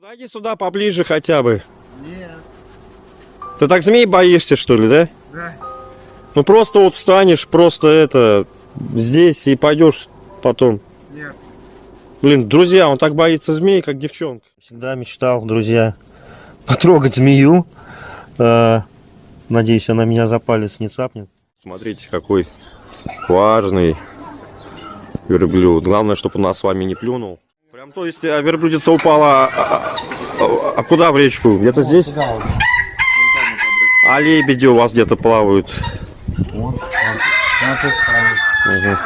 Подойди сюда поближе хотя бы. Нет. Ты так змей боишься, что ли, да? Да. Ну просто вот встанешь, просто это, здесь и пойдешь потом. Нет. Блин, друзья, он так боится змей, как девчонка. Всегда мечтал, друзья, потрогать змею. Э, Надеюсь, она меня за палец не цапнет. Смотрите, какой важный верблюд. Главное, чтобы он нас с вами не плюнул. Прям, то есть, а верблюдица упала, а, а- а- а куда в речку? Где-то здесь? А лебеди у вас где-то плавают. На той стороне. Мгм.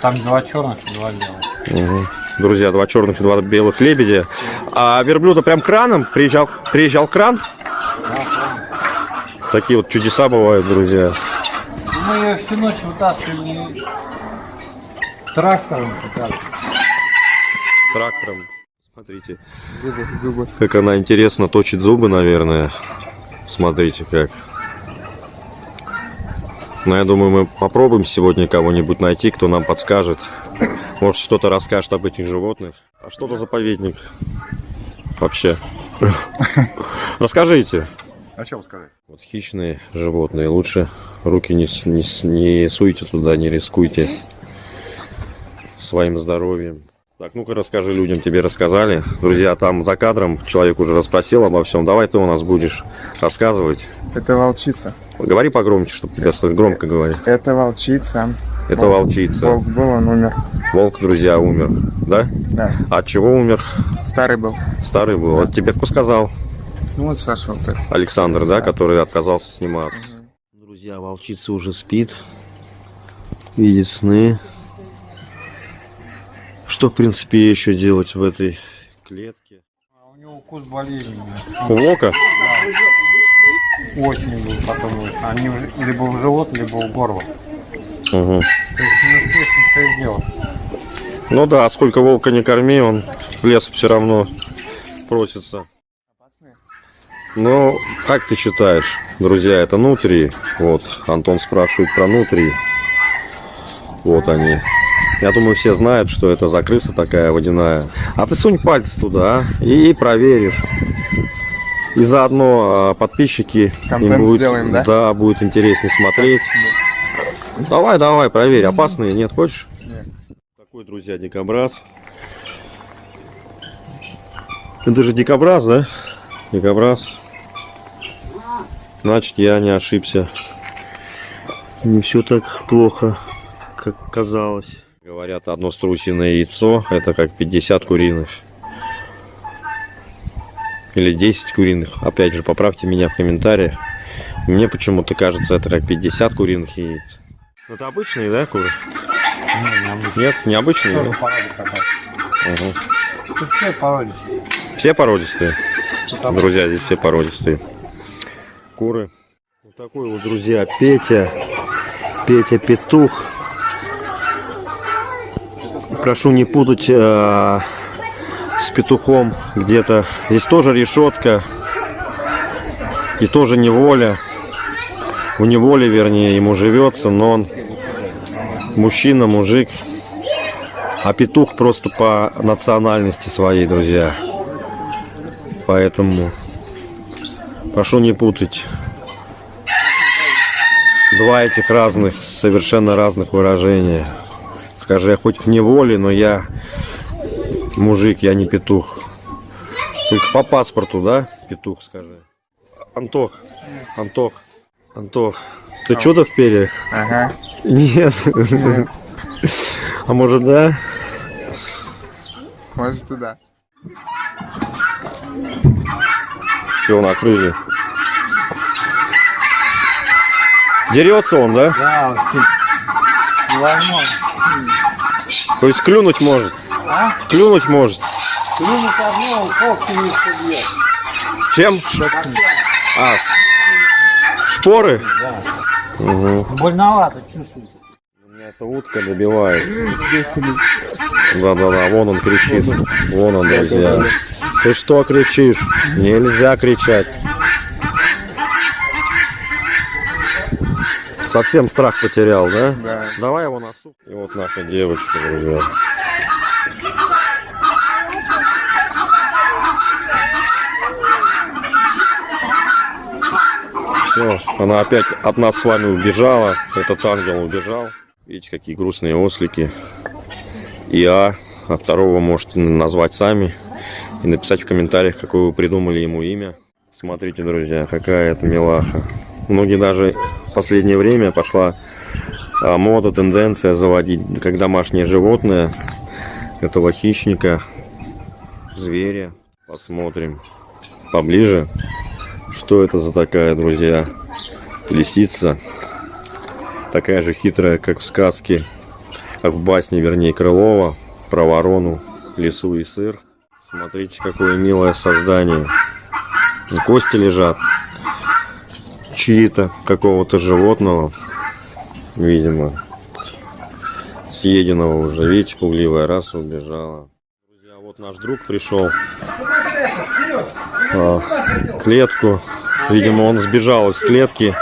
Там два черных и два белых. Мгм. Друзья, два черных и два белых лебедя. А верблюда прям краном приезжал, приезжал кран. Да. Такие вот чудеса бывают, друзья. Мы ее всю ночь вытаскивали трактором пытались. Трактором. Смотрите, Зубы, зубы. как она интересно точит зубы, наверное. Смотрите как. Ну, я думаю, мы попробуем сегодня кого-нибудь найти, кто нам подскажет. Может, что-то расскажет об этих животных. А что это заповедник? Вообще. Расскажите. А что сказать? Вот хищные животные, лучше руки не, не, не суйте туда, не рискуйте своим здоровьем. Так, ну-ка расскажи людям, тебе рассказали. Друзья, там за кадром человек уже расспросил обо всем. Давай ты у нас будешь рассказывать. Это волчица. Говори погромче, чтобы тебя слышать. Громко говори. Это волчица. Это Волк. волчица. Волк был, он умер. Волк, друзья, умер. Да? Да. От чего умер? Старый был. Старый был. Вот тебе кто сказал? Ну вот Саша вот этот. Александр, да, который отказался сниматься. Друзья, волчица уже спит. Видит сны. Что, в принципе, еще делать в этой клетке? А у него укус болезненный. У волка? Осень был потом. вот. Они либо в живот, либо в горло. Угу. То есть не успеешь ничего сделать. Ну да, сколько волка не корми, он лес все равно просится. Ну, как ты считаешь, друзья, это нутрии? Вот, Антон спрашивает про нутрии. Вот они. Я думаю, все знают, что это за крыса такая водяная. А ты сунь пальцы туда а, и проверишь. И заодно а, подписчики Контент им будет, сделаем, да? Да, будет интереснее смотреть. Давай, давай, проверь. Опасные нет, хочешь? Нет. Такой, друзья, дикобраз. Это же дикобраз, да? Дикобраз. Значит, я не ошибся. Не все так плохо, как казалось. Говорят, одно струсиное яйцо это как 50 куриных. Или 10 куриных. Опять же, поправьте меня в комментариях. Мне почему-то кажется, это как 50 куриных яиц. Это обычные, да, куры? Нет, необычные. Тоже да? породы какая-то. Ага. Тут все породистые. Все породистые. Друзья, здесь все породистые. Куры. Вот такой вот, друзья, Петя. Петя Петух. Прошу не путать э, с петухом где-то. Здесь тоже решетка. И тоже неволя. В неволе, вернее, ему живется, но он мужчина, мужик. А петух просто по национальности своей, друзья. Поэтому прошу не путать два этих разных, совершенно разных выражения. Скажи, я хоть в неволе, но я мужик, я не петух. Только по паспорту, да, петух, скажи. Антох, Антох, Антох, ты чудо в перьях? Ага. Нет. А может, да? Может и да. Все, накрыли. Дерется он, да? Да, невозможно. То есть клюнуть может. А? Клюнуть может. Клюнуть одно, когти не собьет. Чем? А, шпоры? Да. Угу. Больновато чувствуется. Меня эта утка добивает. Да-да-да, вон он кричит. Вон он, друзья. Ты что кричишь? Нельзя кричать. Совсем страх потерял, да? Да. Давай его на. И вот наша девочка, друзья. Все, она опять от нас с вами убежала. Этот ангел убежал. Видите, какие грустные ослики. ИА, а второго можете назвать сами и написать в комментариях, какое вы придумали ему имя. Смотрите, друзья, какая это милаха. Многие даже в последнее время пошла а, мода, тенденция заводить как домашнее животное этого хищника, зверя. Посмотрим поближе, что это за такая, друзья, лисица. Такая же хитрая, как в сказке, как в басне, вернее, Крылова, про ворону, лису и сыр. Смотрите, какое милое создание. Кости лежат. Чьи-то, какого-то животного. Видимо. Съеденного уже. Видите, пугливая раса убежала. Друзья, вот наш друг пришел. А, клетку. Видимо, он сбежал из клетки.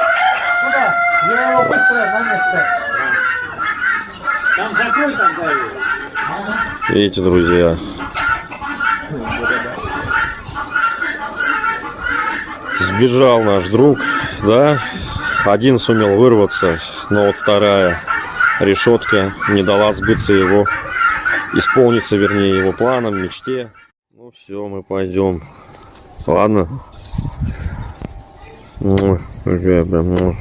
Куда? Я его быстро на место. Там закрой там даю. Видите, друзья. Сбежал наш друг, да? Один сумел вырваться, но вот вторая решетка не дала сбыться его, исполниться, вернее, его планам, мечте. Ну все, мы пойдем. Ладно. Прям, ну,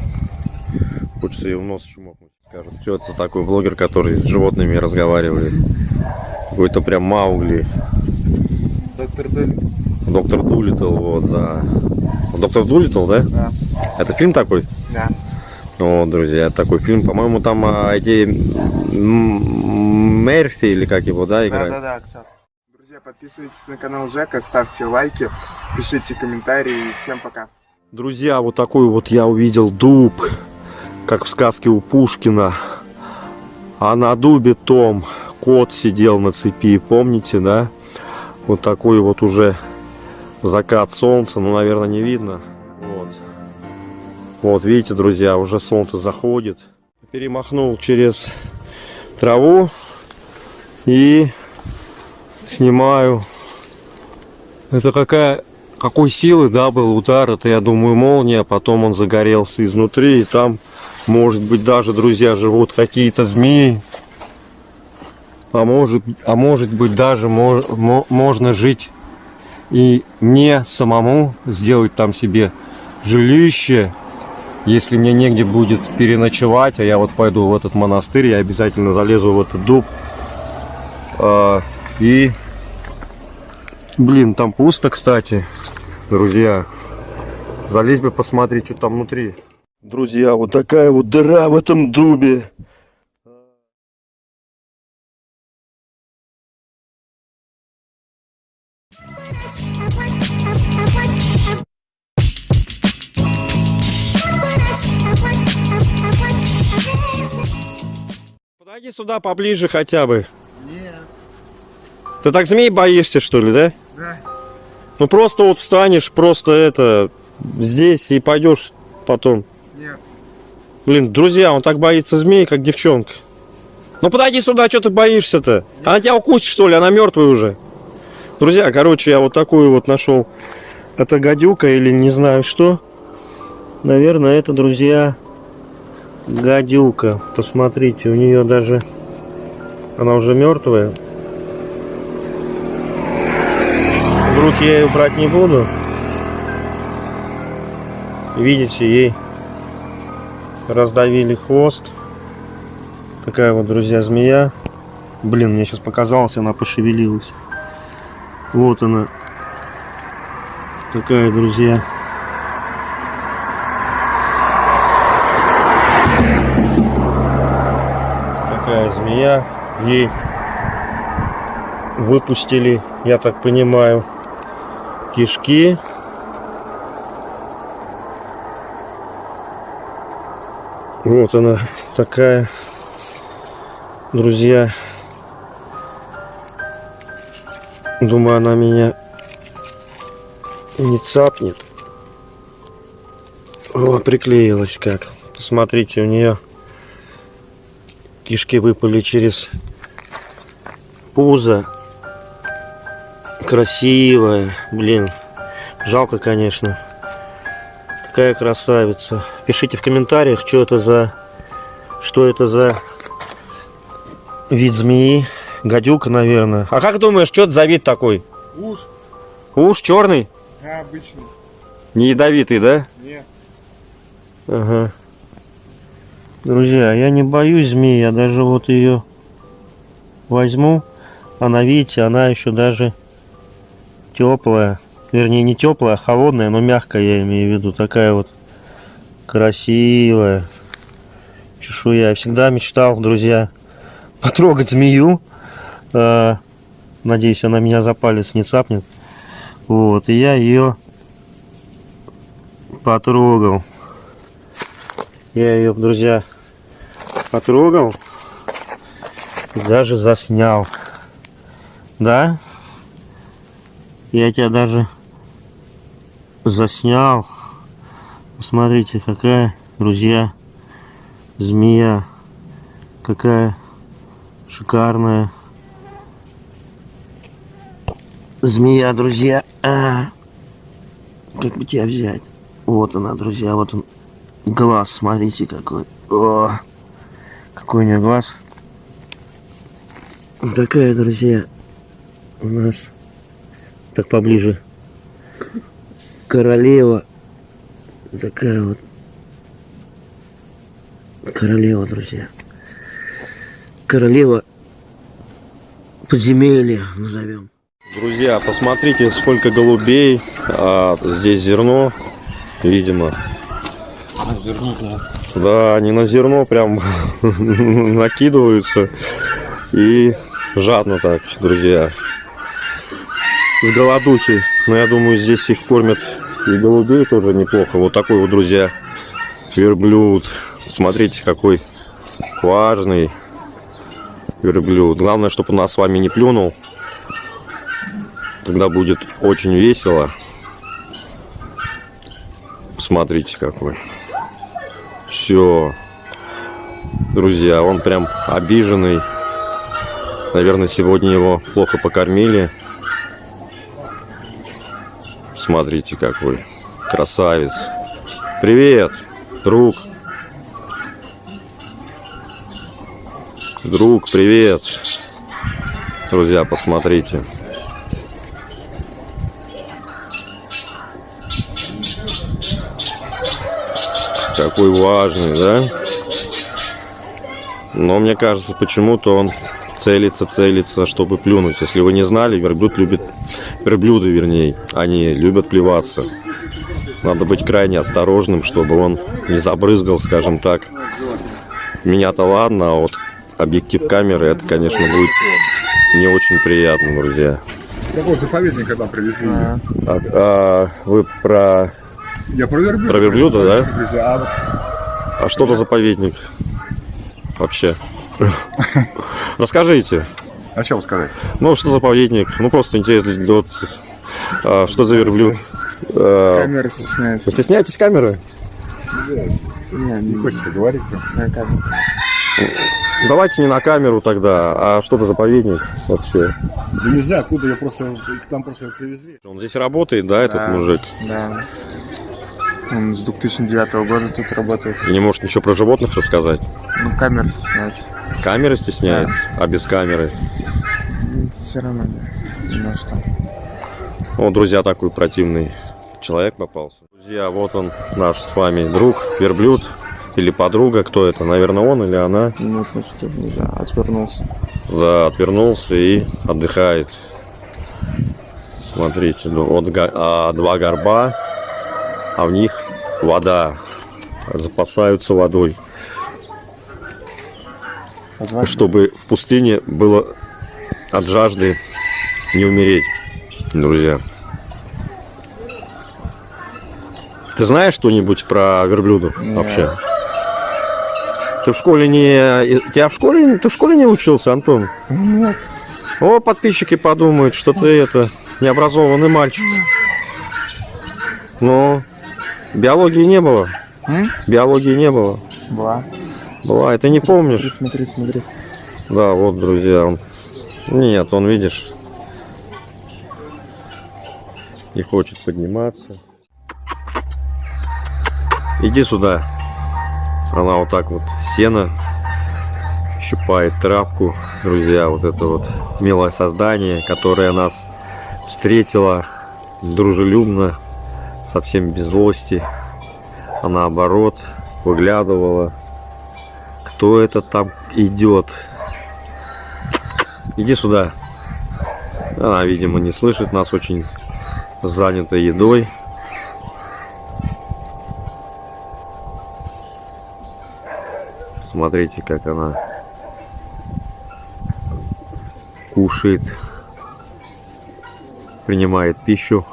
Хочется ее в нос чмокнуть. Скажут, что это такой блогер, который с животными разговаривает. Какой-то прям Маугли. Доктор Долли. Доктор Дулитл, вот, да. Доктор Дулитл, да? Да. Это фильм такой? Да. Вот, друзья, такой фильм. По-моему, там а, эти Мерфи или как его, да, Да, играют? да, да, актер. Друзья, подписывайтесь на канал Жека, ставьте лайки, пишите комментарии. Всем пока. Друзья, вот такой вот я увидел дуб, как в сказке у Пушкина. А на дубе том кот сидел на цепи, помните, да? Вот такой вот уже закат солнца, ну, наверное, не видно. Вот. Вот, видите, друзья, уже солнце заходит. Перемахнул через траву и снимаю. Это какая какой силы, да, был удар, это, я думаю, молния, потом он загорелся изнутри, и там, может быть, даже, друзья, живут какие-то змеи, а может, а может быть, даже мо- мо- можно жить и мне самому сделать там себе жилище, если мне негде будет переночевать, а я вот пойду в этот монастырь, я обязательно залезу в этот дуб, а, и Блин, там пусто, кстати, друзья. Залезь бы посмотреть, что там внутри. Друзья, вот такая вот дыра в этом дубе. Подойди сюда поближе хотя бы. Нет. Ты так змей боишься, что ли, да? Да. Ну просто вот встанешь, просто это, здесь и пойдешь потом. Нет. Блин, друзья, он так боится змей, как девчонка. Ну подойди сюда, что ты боишься-то? Она тебя укусит, что ли? Она мертвая уже. Друзья, короче, я вот такую вот нашел. Это гадюка или не знаю что. Наверное, это, друзья, гадюка. Посмотрите, у нее даже... Она уже мертвая. В руки я ее брать не буду. Видите, ей раздавили хвост. Такая вот, друзья, змея. Блин, мне сейчас показалось, она пошевелилась. Вот она. Такая, друзья. Змея. Ей выпустили, я так понимаю, кишки. Вот она такая, друзья. Думаю, она меня не цапнет. О, приклеилась как. Посмотрите, у нее кишки выпали через пузо. Красивая. Блин, жалко, конечно. Какая красавица. Пишите в комментариях, что это за... Что это за вид змеи. Гадюка, наверное. А как думаешь, что это за вид такой? Уж, Уж черный? а, обычно. Не ядовитый, да? Нет. Ага. Друзья, я не боюсь змеи, я даже вот ее возьму. Она, видите, она еще даже теплая. Вернее, не теплая, а холодная, но мягкая, я имею в виду. Такая вот красивая чешуя. Я всегда мечтал, друзья, потрогать змею. Э, Надеюсь, она меня за палец не цапнет. Вот, и я ее потрогал. Я ее, друзья, потрогал и даже заснял. Да? Я тебя даже заснял. Посмотрите, какая, друзья, змея. Какая шикарная змея, друзья. А, как бы тебя взять? Вот она, друзья, вот он. Глаз, смотрите какой. О, нее глаз. Такая, друзья, у нас так поближе. Королева. Такая вот. Королева, друзья. Королева подземелья назовем. Друзья, посмотрите, сколько голубей. А, здесь зерно, видимо. Да, они на зерно прям накидываются. И жадно так, друзья. С голодухи. Но я думаю, здесь их кормят и голубей тоже неплохо. Вот такой вот, друзья, верблюд. Смотрите, какой важный верблюд. Главное, чтобы он нас с вами не плюнул. Тогда будет очень весело. Смотрите, какой. Все. Друзья, он прям обиженный. Наверное, сегодня его плохо покормили. Смотрите, какой красавец. Привет, друг. Друг, привет. Друзья, посмотрите. Какой важный, да? Но мне кажется, почему-то он целится, целится, чтобы плюнуть. Если вы не знали, верблюд любит... Верблюды, вернее, они любят плеваться. Надо быть крайне осторожным, чтобы он не забрызгал, скажем так. Меня-то ладно, а вот объектив камеры, это, конечно, будет не очень приятно, друзья. Какой заповедник когда привезли? А, а, вы про... Я про верблюда. Про верблюда, да? Привезли, А А что за заповедник? Вообще. Расскажите. о чем сказать? Ну, что за заповедник? Ну, просто интересно, вот, а, что за верблюд? А, Камера стесняется. Вы стесняетесь камеры? Не, Не хочется говорить. Давайте не на камеру тогда, а что за заповедник вообще? Да не знаю, откуда я просто... К нам просто привезли. Он здесь работает, да, этот Да. мужик? Да. Он с 2009 года тут работает. И не может ничего про животных рассказать? Ну, камера стесняется. Камеры стесняется, а без камеры? Все равно нет. Не может там. О, друзья, такой противный человек попался. Друзья, вот он, наш с вами друг, верблюд или подруга. Кто это? Наверное, он или она? Ну что, нельзя. Отвернулся. Да, отвернулся и отдыхает. Смотрите, ну, вот а, два горба, а в них вода. Запасаются водой, чтобы в пустыне было от жажды не умереть, друзья. Ты знаешь что-нибудь про верблюдов Нет. вообще? Ты в школе не... Тебя в школе... Ты в школе не учился, Антон? Нет. О, подписчики подумают, что ты это необразованный мальчик. Но биологии не было. М? Биологии не было. Была. Была, это не помнишь? Смотри, смотри, смотри. Да, вот, друзья, он. Нет, он, видишь, не хочет подниматься. Иди сюда. Она вот так вот сено щипает травку. Друзья, вот это вот милое создание, которое нас встретило дружелюбно, совсем без злости, а наоборот выглядывала. Кто это там идет? Иди сюда. Она, видимо, не слышит нас, очень занята едой. Смотрите, как она кушает, принимает пищу.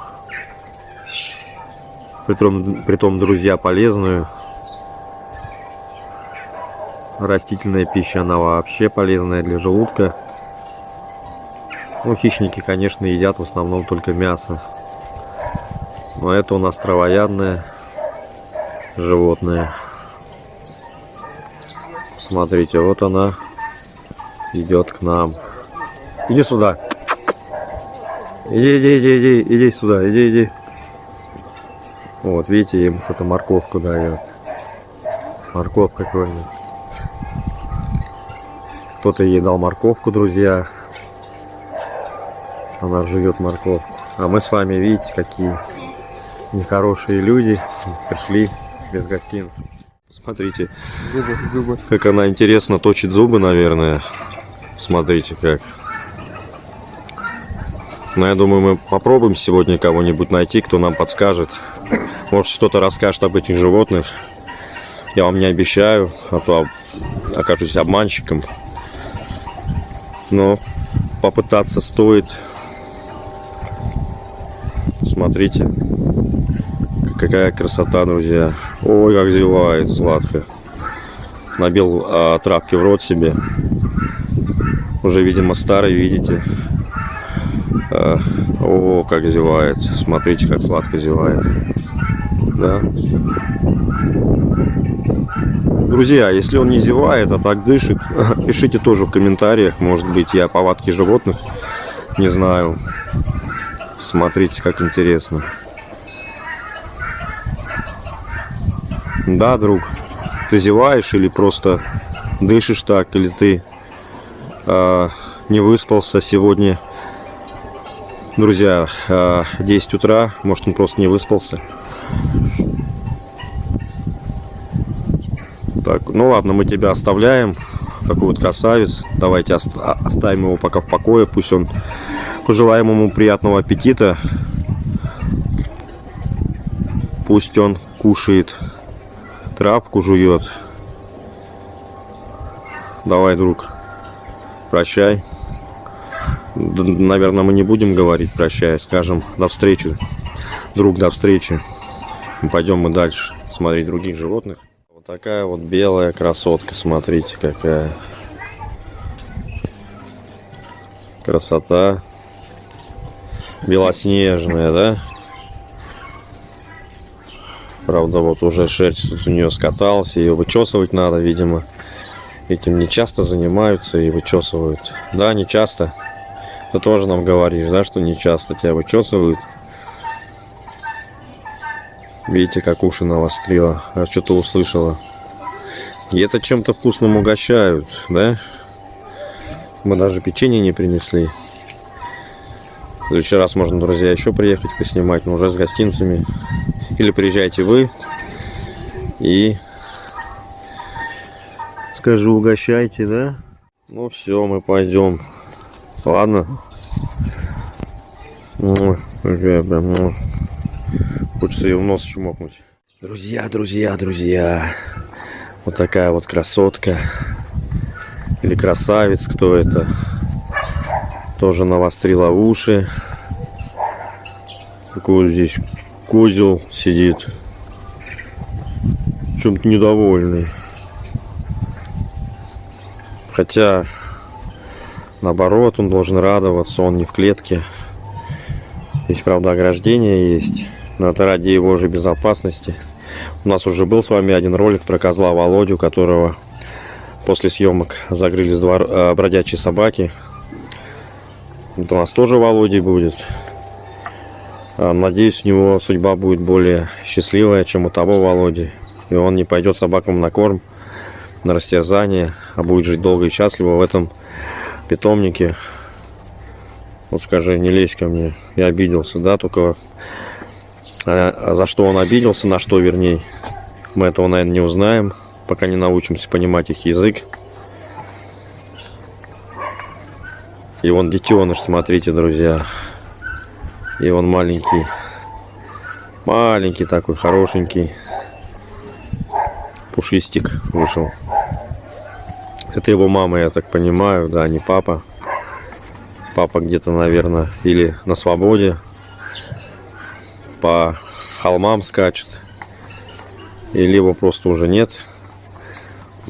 Притом, притом, друзья, полезную. Растительная пища, она вообще полезная для желудка. Ну, хищники, конечно, едят в основном только мясо. Но это у нас травоядное животное. Смотрите, вот она идет к нам. Иди сюда. Иди, иди, иди, иди, иди сюда, иди, иди. Вот, видите, им кто-то морковку дает. Морковка какой-нибудь. Кто-то ей дал морковку, друзья. Она живет морковку. А мы с вами, видите, какие нехорошие люди пришли без гостинцев. Смотрите, Зубы, зубы. как она интересно точит зубы, наверное. Смотрите как. Но я думаю, мы попробуем сегодня кого-нибудь найти, кто нам подскажет. Может, что-то расскажет об этих животных. Я вам не обещаю, а то окажусь обманщиком. Но попытаться стоит. Смотрите, какая красота, друзья. Ой, как зевает сладко. Набил а, травки в рот себе. Уже, видимо, старый, видите. А, о, как зевает. Смотрите, как сладко зевает. Да. Друзья, если он не зевает, а так дышит, пишите тоже в комментариях. Может быть, я повадки животных не знаю. Смотрите, как интересно. Да, друг, ты зеваешь или просто дышишь так, или ты э, не выспался сегодня. Друзья, э, 10 утра, может он просто не выспался. Так, ну ладно, мы тебя оставляем. Такой вот красавец. Давайте а- оставим его пока в покое. Пусть он пожелаем ему приятного аппетита. Пусть он кушает травку жует. Давай, друг, прощай. Наверное, мы не будем говорить прощай, скажем до встречи. Друг, до встречи. Пойдем мы дальше смотреть других животных. Вот такая вот белая красотка, смотрите, какая. Красота. Белоснежная, да? Правда, вот уже шерсть тут у нее скаталась, ее вычесывать надо, видимо. Этим не часто занимаются и вычесывают. Да, не часто. Ты тоже нам говоришь, да, что не часто тебя вычесывают. Видите, как уши навострила. А что-то услышала. И это чем-то вкусным угощают, да? Мы даже печенье не принесли. В следующий раз можно, друзья, еще приехать поснимать, но уже с гостинцами. Или приезжайте вы и скажу, угощайте, да? Ну все, мы пойдем. Ладно. Какая прям, ну, Хочется ее в нос чмокнуть. Друзья, друзья, друзья. Вот такая вот красотка. Или красавец, кто это. Тоже навострила уши. Такой здесь козел сидит. Чем-то недовольный. Хотя, наоборот, он должен радоваться, он не в клетке. Здесь, правда, ограждение есть. Но это ради его же безопасности. У нас уже был с вами один ролик про козла Володю, которого после съемок загрылись два э, бродячие собаки. Это у нас тоже Володей будет. А, Надеюсь, у него судьба будет более счастливая, чем у того Володи. и он не пойдет собакам на корм, на растерзание, а будет жить долго и счастливо в этом питомнике. Вот скажи, не лезь ко мне, я обиделся, да, только а за что он обиделся, на что вернее, мы этого, наверное, не узнаем, пока не научимся понимать их язык. И вон детеныш, смотрите, друзья. И он маленький. Маленький такой, хорошенький. Пушистик вышел. Это его мама, я так понимаю, да, не папа. Папа где-то, наверное, или на свободе. По холмам скачет. И либо просто уже нет.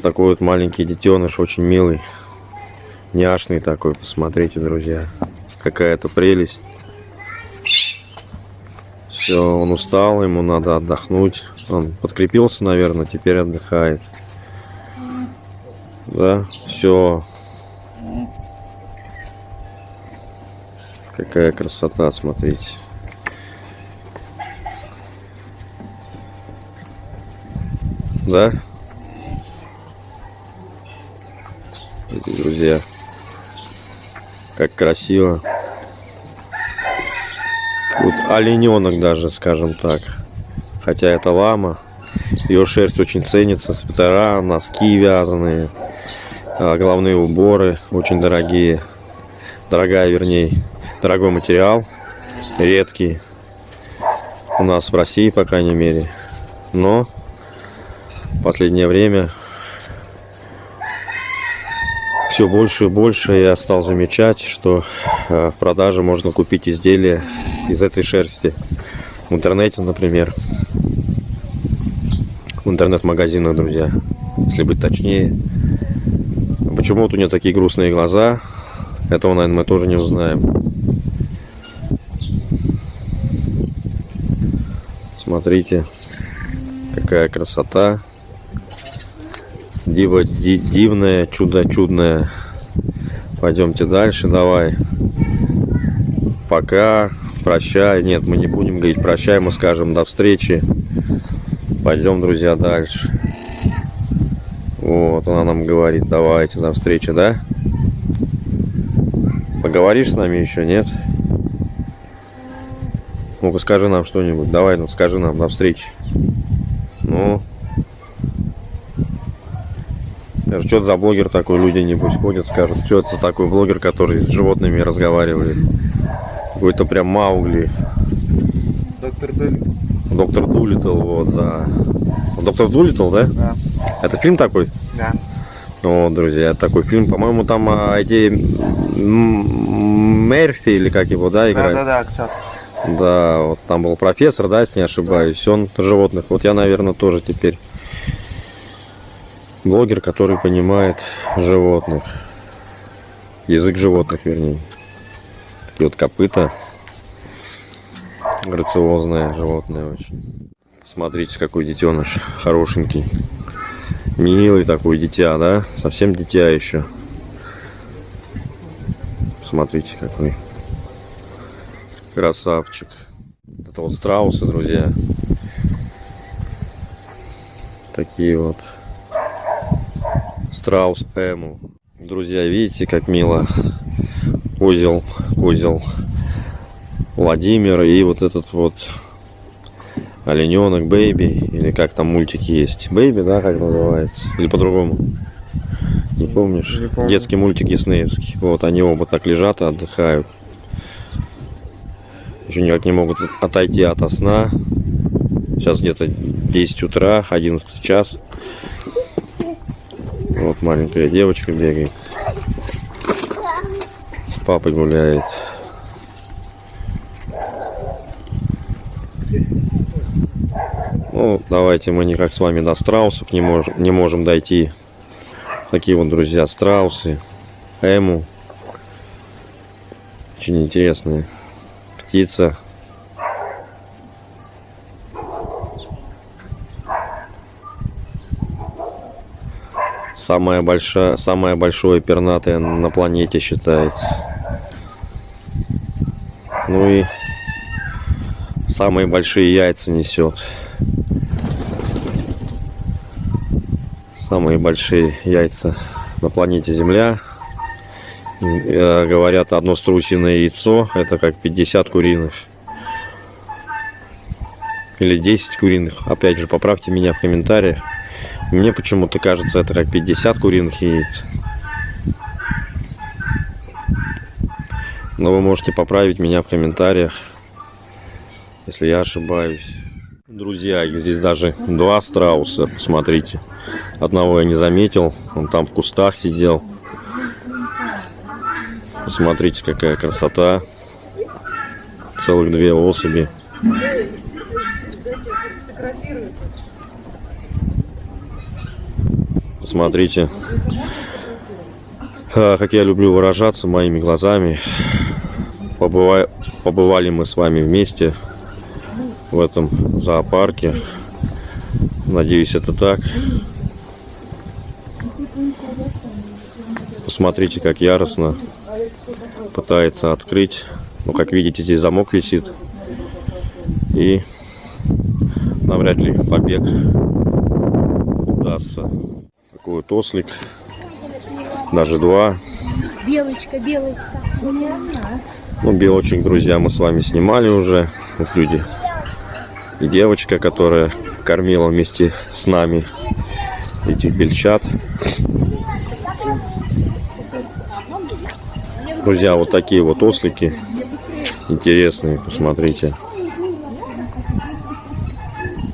Такой вот маленький детеныш, очень милый. Няшный такой, посмотрите, друзья. Какая-то прелесть. Все, он устал, ему надо отдохнуть. Он подкрепился, наверное, теперь отдыхает. Да, все. Какая красота, смотрите. Да? Друзья. Как красиво. Вот олененок даже, скажем так. Хотя это лама. Ее шерсть очень ценится. Свитера, носки вязаные. а, Головные уборы очень дорогие. Дорогая, вернее. Дорогой материал. Редкий. У нас в России, по крайней мере. Но в последнее время все больше и больше я стал замечать, что э, в продаже можно купить изделия из этой шерсти. В интернете, например. В интернет-магазинах, друзья. Если быть точнее. Почему вот у нее такие грустные глаза? Этого, наверное, мы тоже не узнаем. Смотрите, какая красота. Диво ди- дивное, чудо чудное. Пойдемте дальше, давай. Пока, прощай. Нет, мы не будем говорить прощай, мы скажем до встречи. Пойдем, друзья, дальше. Вот, она нам говорит, давайте, до встречи, да? Поговоришь с нами еще, нет? Ну-ка, скажи нам что-нибудь. Давай, ну, скажи нам, до встречи. Ну, что это за блогер такой, люди небось ходят, скажут, что это такой блогер, который с животными разговаривает. Какой-то прям Маугли. Доктор Долли. Доктор Дулитл, вот, да. Доктор Дулитл, да? Да. Это фильм такой? Да. О, друзья, такой фильм. По-моему, там а, эти Мерфи или как его, да, Да, играет? да, да, актер. Да, вот там был профессор, да, если не ошибаюсь. Он животных. Вот я, наверное, тоже теперь блогер, который понимает животных. Язык животных, вернее. Такие вот копыта. Грациозное животное очень. Смотрите, какой детеныш. Хорошенький. Милый такой дитя, да? Совсем дитя еще. Смотрите, какой. Красавчик. Это вот страусы, друзья. Такие вот. Страус Эму. Друзья, видите, как мило. Козел, козел Владимир и вот этот вот олененок Бэйби, или как там мультик есть. Бэйби, да, как называется? Или по-другому? Не помнишь? Не помню. Детский мультик диснеевский. Вот они оба так лежат и отдыхают. Еще никак не могут отойти от сна. Сейчас где-то 10 утра, 11 час. Вот маленькая девочка бегает. С папой гуляет. Ну, давайте мы никак с вами до страусов не можем, не можем дойти. Такие вот, друзья, страусы. Эму. Очень интересные. Птица. Самая большая, самое большое пернатое на планете считается. Ну и самые большие яйца несет. Самые большие яйца на планете Земля. Э, Говорят, одно струсиное яйцо это как 50 куриных. Или 10 куриных. Опять же, поправьте меня в комментариях. Мне почему-то кажется, это как 50 куриных яиц. Но вы можете поправить меня в комментариях, если я ошибаюсь. Друзья, здесь даже два страуса, посмотрите. Одного я не заметил, он там в кустах сидел. Посмотрите, какая красота. Целых две особи. Посмотрите, а, как я люблю выражаться моими глазами. Побыва- Побывали мы с вами вместе в этом зоопарке. Надеюсь, это так. Посмотрите, как яростно пытается открыть. Ну, как видите, здесь замок висит. И навряд ли побег удастся. Такой вот ослик. Даже два. Белочка, белочка. Ну, белочек, друзья, мы с вами снимали уже. Вот люди. И девочка, которая кормила вместе с нами этих бельчат. Друзья, вот такие вот ослики. Интересные, посмотрите.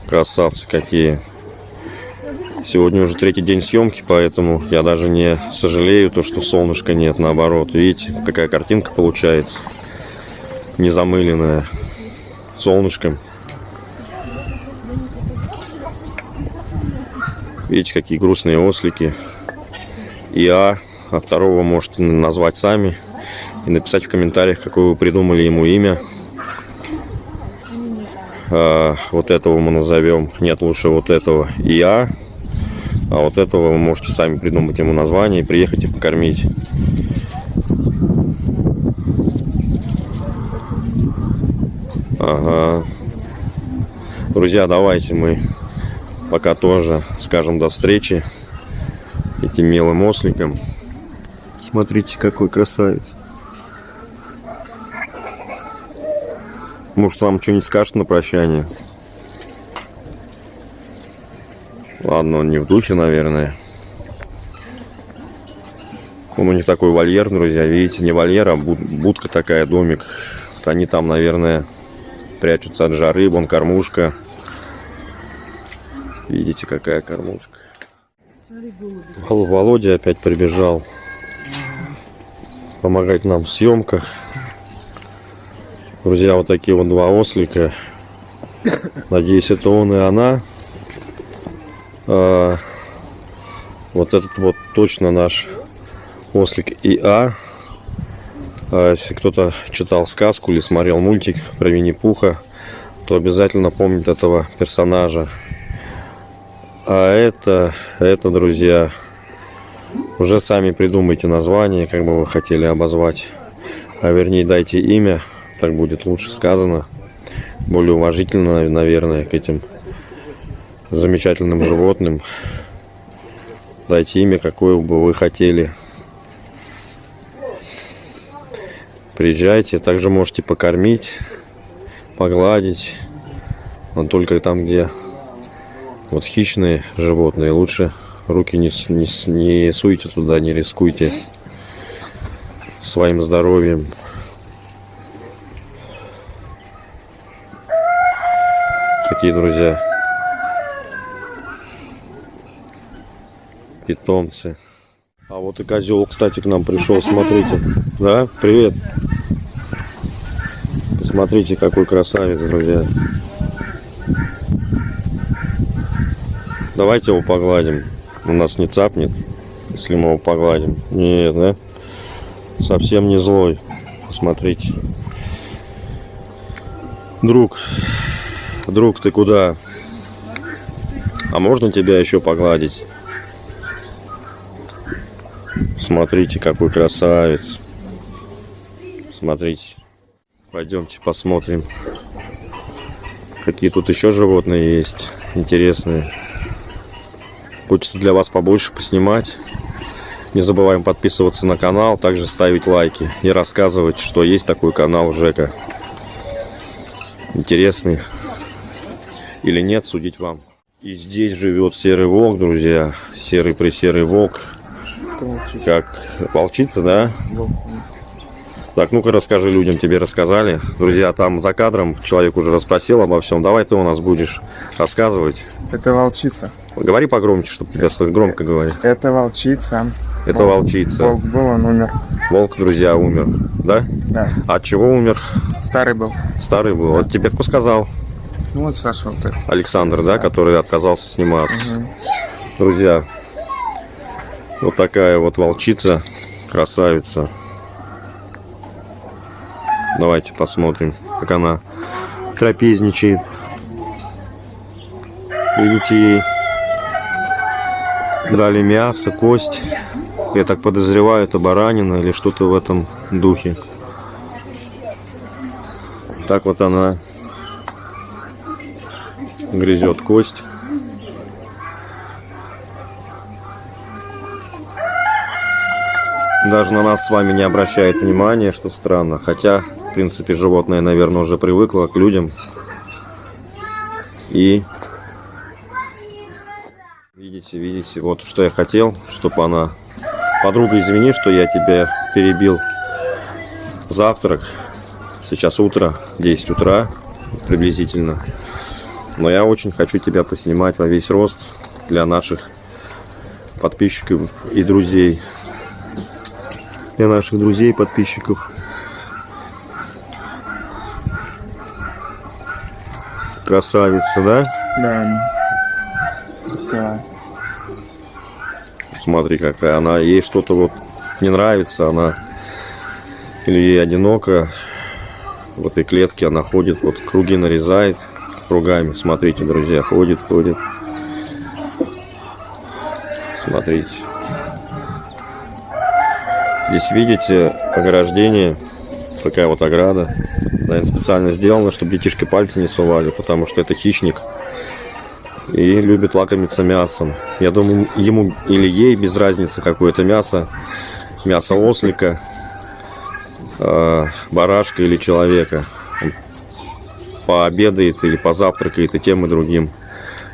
Красавцы какие. Сегодня уже третий день съемки, поэтому я даже не сожалею, то, что солнышка нет, наоборот. Видите, какая картинка получается. Незамыленная солнышком. Видите, какие грустные ослики. И А, а второго можете назвать сами и написать в комментариях, какое вы придумали ему имя. А, вот этого мы назовем, нет, лучше вот этого ИА. А вот этого вы можете сами придумать ему название и приехать и покормить. Ага. Друзья, давайте мы пока тоже скажем до встречи этим милым осликам. Смотрите, какой красавец. Может, вам что-нибудь скажет на прощание? Ладно, он не в духе, наверное. Он у них такой вольер, друзья. Видите, не вольер, а буд- будка такая, домик. Вот Они там, наверное, прячутся от жары. Вон кормушка. Видите, какая кормушка. Вол- Володя опять прибежал помогать нам в съемках. Друзья, вот такие вот два ослика. Надеюсь, это он и она. А, вот этот вот точно наш ослик ИА. А, если кто-то читал сказку или смотрел мультик про Винни-Пуха, то обязательно помнит этого персонажа. А это, это, друзья, уже сами придумайте название, как бы вы хотели обозвать. А вернее, дайте имя, так будет лучше сказано. Более уважительно, наверное, к этим замечательным животным. Дайте имя, какое бы вы хотели. Приезжайте, также можете покормить, погладить. Но только там, где вот хищные животные, лучше руки не, не, не суйте туда, не рискуйте своим здоровьем. Какие друзья. Питомцы. А вот и козел, кстати, к нам пришел, смотрите. Да, привет. Посмотрите, какой красавец, друзья. Давайте его погладим. У нас не цапнет, если мы его погладим. Нет, да? Совсем не злой. Посмотрите. Друг, друг, ты куда? А можно тебя еще погладить? Смотрите, какой красавец. Смотрите. Пойдемте посмотрим. Какие тут еще животные есть интересные. Хочется для вас побольше поснимать. Не забываем подписываться на канал, также ставить лайки и рассказывать, что есть такой канал Жека. Интересный или нет, судить вам. И здесь живет серый волк, друзья. Серый пресерый волк. Волчица. Как волчица, да? Так, ну-ка расскажи людям, тебе рассказали. Друзья, там за кадром человек уже расспросил обо всем. Давай ты у нас будешь рассказывать. Это волчица. Говори погромче, чтобы тебя слышать. Громко говори. Это волчица. Это Волк. волчица. Волк был, он умер. Волк, друзья, умер. Да? Да. От чего умер? Старый был. Старый был. Вот тебе кто сказал? Ну вот Саша вот этот. Александр, да, который отказался сниматься. Мгм. Друзья, вот такая вот волчица, красавица. Давайте посмотрим, как она трапезничает. Видите, ей дали мясо, кость. Я так подозреваю, это баранина или что-то в этом духе. Так вот она грызет кость. Даже на нас с вами не обращает внимания, что странно. Хотя, в принципе, животное, наверное, уже привыкло к людям. И видите, видите, вот что я хотел, чтобы она... Подруга, извини, что я тебя перебил. Завтрак. Сейчас утро, 10 утра приблизительно. Но я очень хочу тебя поснимать во весь рост для наших подписчиков и друзей. Для наших друзей и подписчиков. Красавица, да? Да. Да. Смотри, какая она. Ей что-то вот не нравится, она или ей одиноко в этой клетке она ходит, вот круги нарезает кругами. Смотрите, друзья, ходит, ходит. Смотрите. Здесь видите ограждение, такая вот ограда. Наверное, специально сделана, чтобы детишки пальцы не сували, потому что это хищник и любит лакомиться мясом. Я думаю, ему или ей без разницы какое-то мясо, мясо ослика, э, барашка или человека. Он пообедает или позавтракает и тем и другим.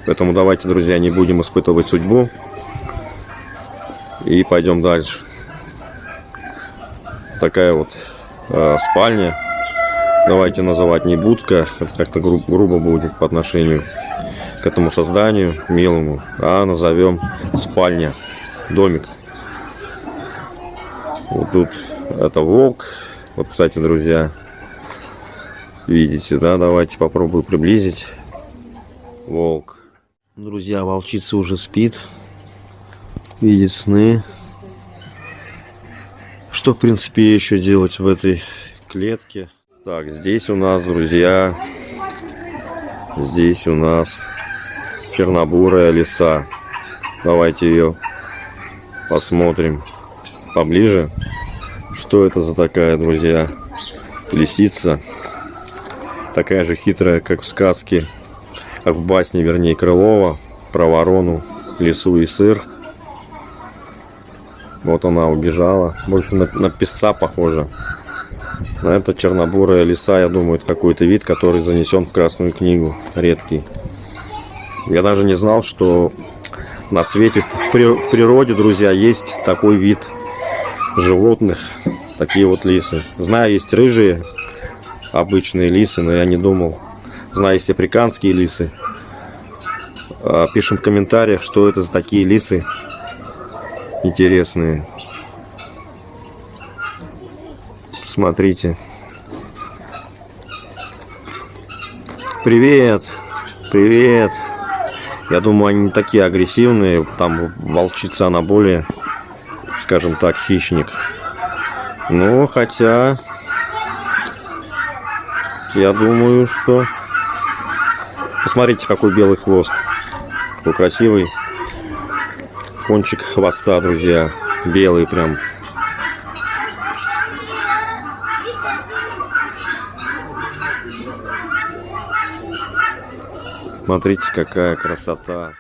Поэтому давайте, друзья, не будем испытывать судьбу и пойдем дальше. Такая вот э, спальня. Давайте называть не будка, это как-то гру- грубо будет по отношению к этому созданию милому, а назовем спальня, домик. Вот тут это волк. Вот, кстати, друзья, видите, да? Давайте попробую приблизить. Волк. Друзья, волчица уже спит. Видит сны. Что, в принципе, еще делать в этой клетке? Так, здесь у нас, друзья, здесь у нас чернобурая лиса. Давайте ее посмотрим поближе. Что это за такая, друзья? Лисица. Такая же хитрая, как в сказке, как в басне, вернее, Крылова про ворону, лису и сыр. Вот она убежала. Больше на, на песца похожа. На это чернобурая лиса, я думаю, это какой-то вид, который занесен в Красную книгу. Редкий. Я даже не знал, что на свете, в природе, друзья, есть такой вид животных. Такие вот лисы. Знаю, есть рыжие обычные лисы, но я не думал. Знаю, есть африканские лисы. А, Пишем в комментариях, что это за такие лисы интересные. Смотрите. Привет! Привет! Я думаю, они не такие агрессивные. Там волчица, она более, скажем так, хищник. Ну, хотя... Я думаю, что... Посмотрите, какой белый хвост. Какой красивый кончик хвоста, друзья, белый прям. Смотрите, какая красота.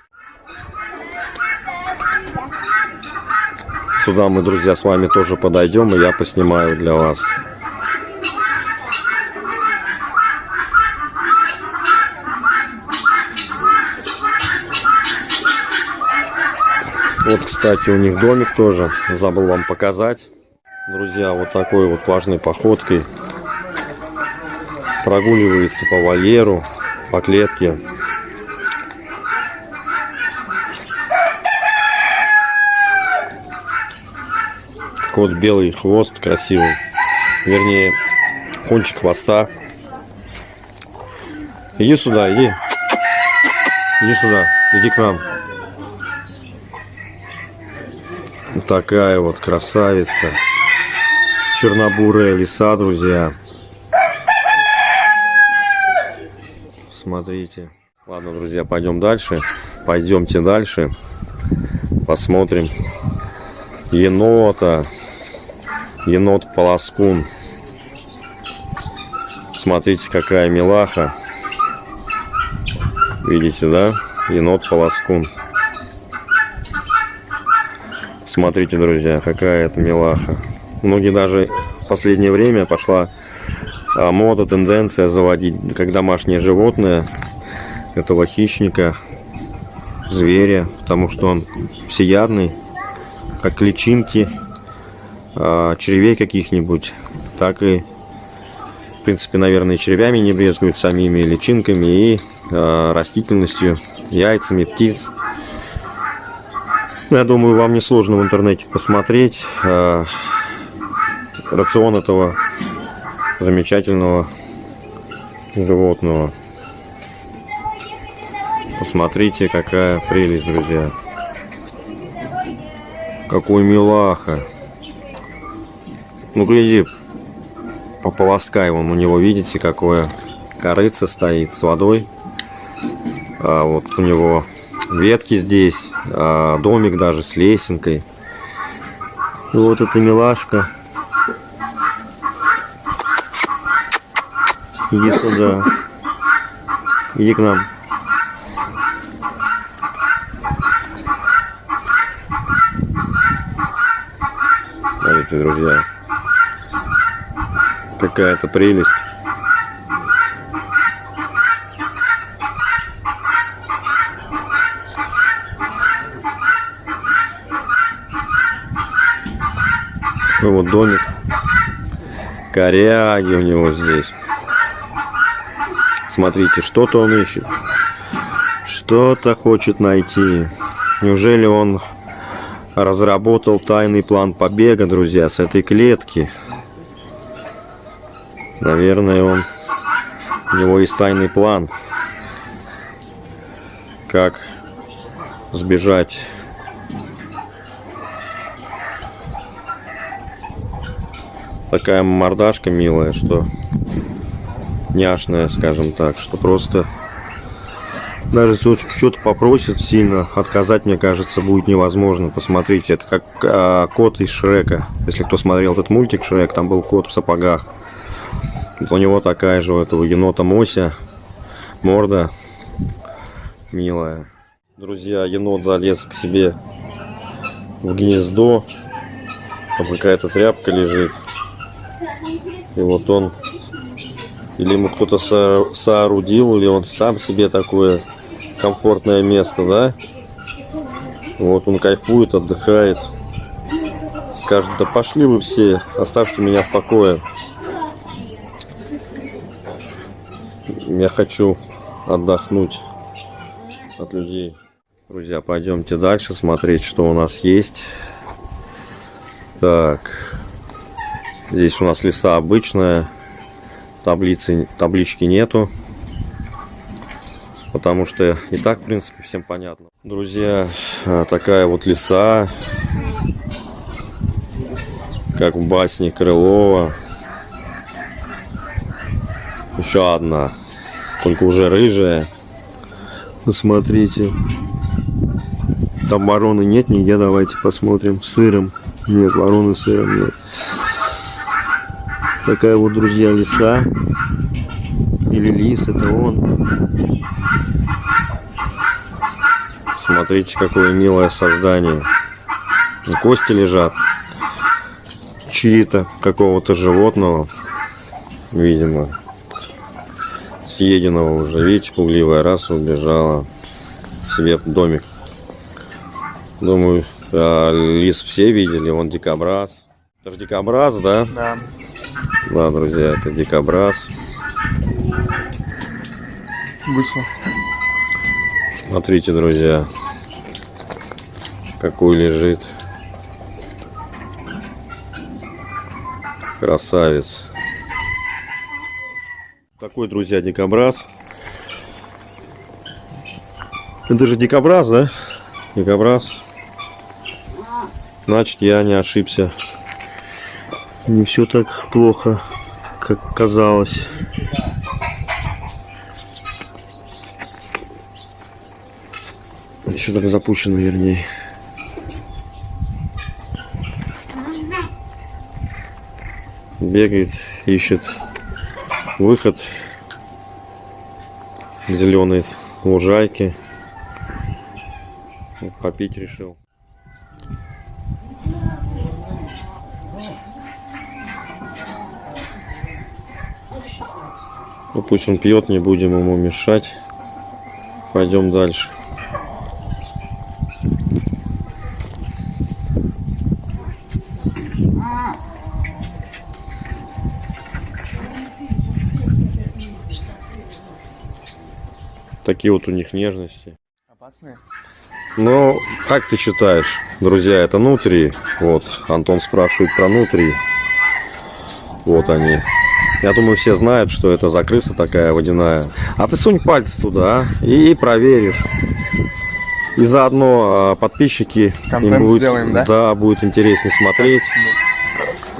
Сюда мы, друзья, с вами тоже подойдем, и я поснимаю для вас. Вот, кстати, у них домик тоже. Забыл вам показать. Друзья, вот такой вот важной походкой прогуливается по вольеру, по клетке. Кот белый, хвост красивый. Вернее, кончик хвоста. Иди сюда, иди. Иди сюда, иди к нам. Вот такая вот красавица. Чернобурая лиса, друзья. Смотрите. Ладно, друзья, пойдем дальше. Пойдемте дальше. Посмотрим. Енота. Енот полоскун. Смотрите, какая милаха. Видите, да? Енот полоскун. Смотрите, друзья, какая это милаха. Многие даже в последнее время пошла а, мода, тенденция заводить как домашнее животное этого хищника, зверя, потому что он всеядный, как личинки а, червей каких-нибудь, так и, в принципе, наверное, червями не брезгуют самими личинками и а, растительностью, яйцами птиц. Я думаю, вам не сложно в интернете посмотреть э, рацион этого замечательного животного. Посмотрите, какая прелесть, друзья. Какой милаха. Ну, гляди, пополоскай вон у него, видите, какое корыце стоит с водой. А вот у него ветки здесь, а, домик даже с лесенкой. И вот эта милашка. Иди сюда. Иди к нам. Смотрите, друзья. Какая-то прелесть. Домик. Коряги у него здесь. Смотрите, что-то он ищет. Что-то хочет найти. Неужели он разработал тайный план побега, друзья, с этой клетки? Наверное, он... У него есть тайный план. Как сбежать такая мордашка милая, что няшная, скажем так, что просто даже если что-то попросит сильно, отказать, мне кажется, будет невозможно. Посмотрите, это как а, кот из Шрека. Если кто смотрел этот мультик Шрек, там был кот в сапогах. Вот у него такая же у этого енота Мося. Морда милая. Друзья, енот залез к себе в гнездо. Там какая-то тряпка лежит. И вот он, или ему кто-то со соорудил, или он сам себе такое комфортное место, да? Вот он кайфует, отдыхает. Скажет, да пошли вы все, оставьте меня в покое. Я хочу отдохнуть от людей. Друзья, пойдемте дальше смотреть, что у нас есть. Так. Здесь у нас леса обычная. Таблицы, таблички нету. Потому что и так, в принципе, всем понятно. Друзья, а, такая вот леса. Как в басне Крылова. Еще одна. Только уже рыжая. Посмотрите. Там вороны нет нигде, давайте посмотрим. Сыром. Нет, вороны сыром нет. Такая вот, друзья, лиса. Или лис, это он. Смотрите, какое милое создание. Кости лежат. Чьи-то, какого-то животного. Видимо. Съеденного уже. Видите, пугливая раз убежала себе в домик. Думаю, а, лис все видели. Вон дикобраз. Это же дикобраз, да? Да. Да, друзья, это дикобраз. Вышел. Смотрите, друзья, какой лежит. Красавец. Такой, друзья, дикобраз. Это же дикобраз, да? Дикобраз. Значит, я не ошибся. Не все так плохо, как казалось. Еще так запущено, вернее. Бегает, ищет выход зеленой лужайки. Попить решил. Ну пусть он пьет, не будем ему мешать. Пойдем дальше. Такие вот у них нежности. Опасные? Ну, как ты считаешь, друзья, это нутри? Вот, Антон спрашивает про нутри. Вот они. Я думаю, все знают, что это за крыса такая водяная. А ты сунь палец туда а, и проверишь. И заодно а, подписчики Контент им будет, сделаем, да? Да, будет интереснее смотреть.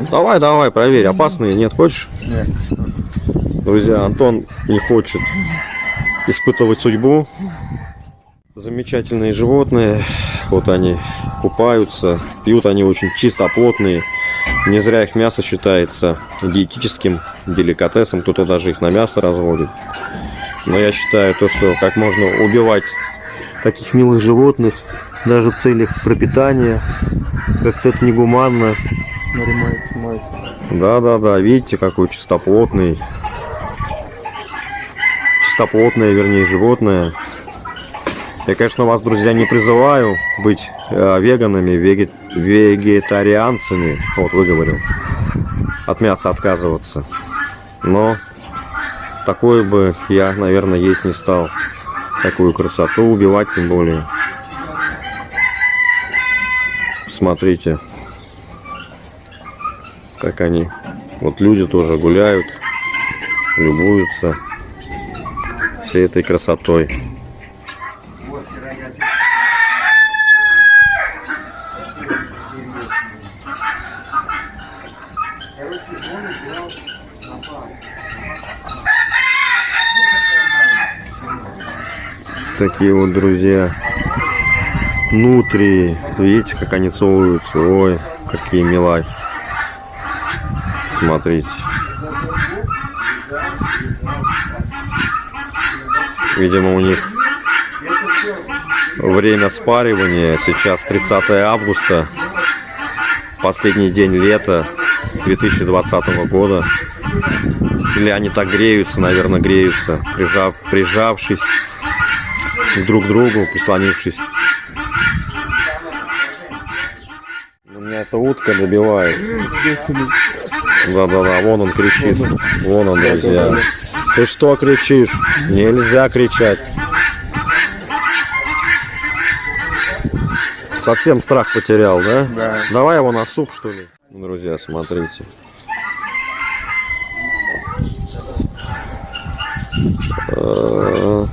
Давай, давай, проверь, опасные, нет, хочешь? Нет. Друзья, Антон не хочет испытывать судьбу. Замечательные животные. Вот они купаются. Пьют они очень чистоплотные. Не зря их мясо считается диетическим деликатесом. Кто-то даже их на мясо разводит. Но я считаю то, что как можно убивать таких милых животных даже в целях пропитания. Как-то это негуманно. Да-да-да, видите, какой чистоплотный. Чистоплотное, вернее, животное. Я, конечно, вас, друзья, не призываю быть э, веганами, веге- вегетарианцами. Вот, выговорил. От мяса отказываться. Но такое бы я, наверное, есть не стал. Такую красоту убивать тем более. Смотрите, как они. Вот люди тоже гуляют, любуются всей этой красотой. Такие вот друзья. Внутри. Видите, как они целуются. Ой, какие милахи. Смотрите. Видимо, у них время спаривания. Сейчас 30 августа. Последний день лета 2020 года. Или они так греются, наверное, греются, прижав, прижавшись друг к другу, прислонившись. У меня эта утка добивает. Да-да-да, вон он кричит. Вон он, друзья. Ты что кричишь? Нельзя кричать. Совсем страх потерял, да? Да. Давай его на суп, что ли? Друзья, смотрите.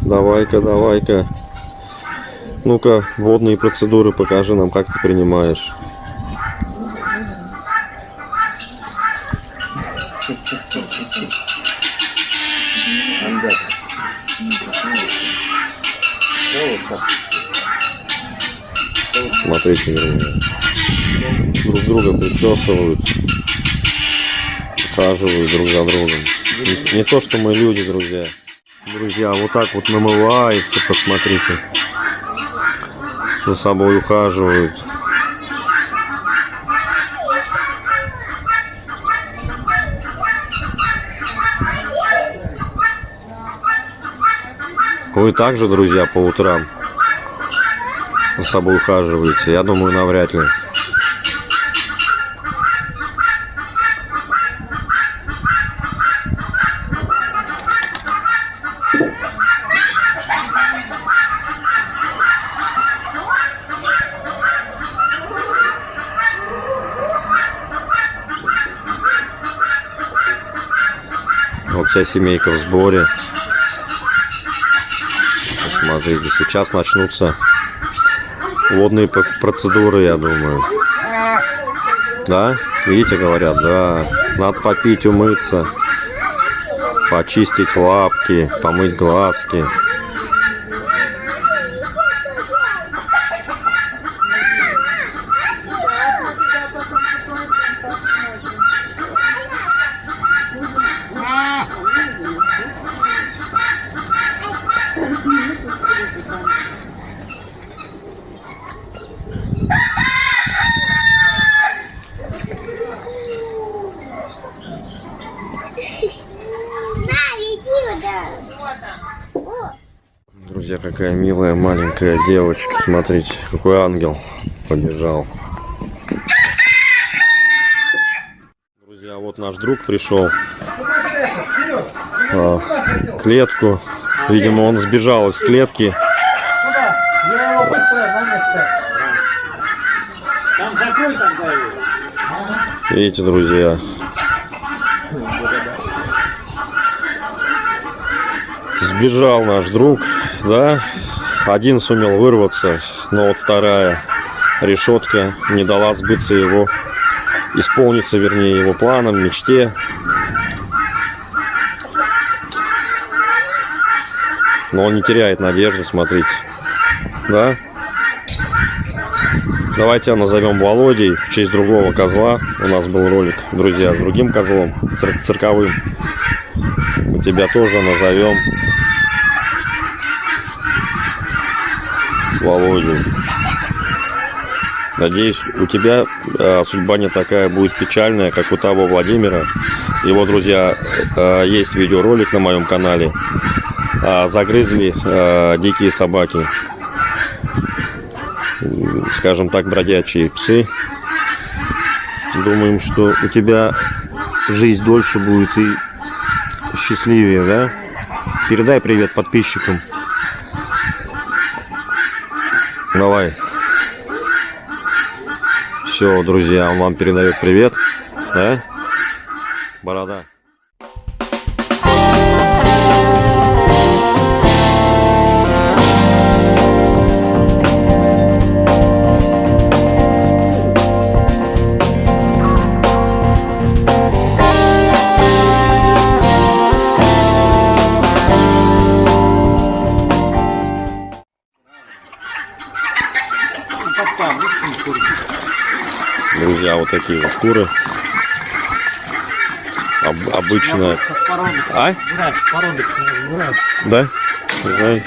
Давай-ка, давай-ка. Ну-ка, водные процедуры покажи нам, как ты принимаешь. Смотрите, друзья. Друг друга причесывают, ухаживают друг за другом. Не, не то, что мы люди, друзья. Друзья, вот так вот намывается, посмотрите. За собой ухаживают. Вы также, друзья, по утрам за собой ухаживаете? Я думаю, навряд ли. Вся семейка в сборе. Смотрите, сейчас начнутся водные процедуры, я думаю. Да? Видите, говорят, да. Надо попить, умыться, почистить лапки, помыть глазки. Друзья, какая маленькая девочка. Смотрите, какой ангел побежал. Друзья, вот наш друг пришел а, клетку. Видимо, он сбежал из клетки. Видите, друзья. Сбежал наш друг, да? Один сумел вырваться, но вот вторая решетка не дала сбыться его, исполниться, вернее, его планам, мечте. Но он не теряет надежды, смотрите. Да? Давайте назовем Володей в честь другого козла. У нас был ролик, друзья, с другим козлом, цир- цирковым. Мы тебя тоже назовем Володю. Надеюсь, у тебя э, судьба не такая будет печальная, как у того Владимира. Его, друзья, э, есть видеоролик на моем канале. А, загрызли э, дикие собаки скажем так, бродячие псы. Думаем, что у тебя жизнь дольше будет и счастливее, да? Передай привет подписчикам. Давай. Все, друзья, он вам передает привет, да? Борода. Друзья, вот такие вот куры. Об- породы. А? Да? Ну,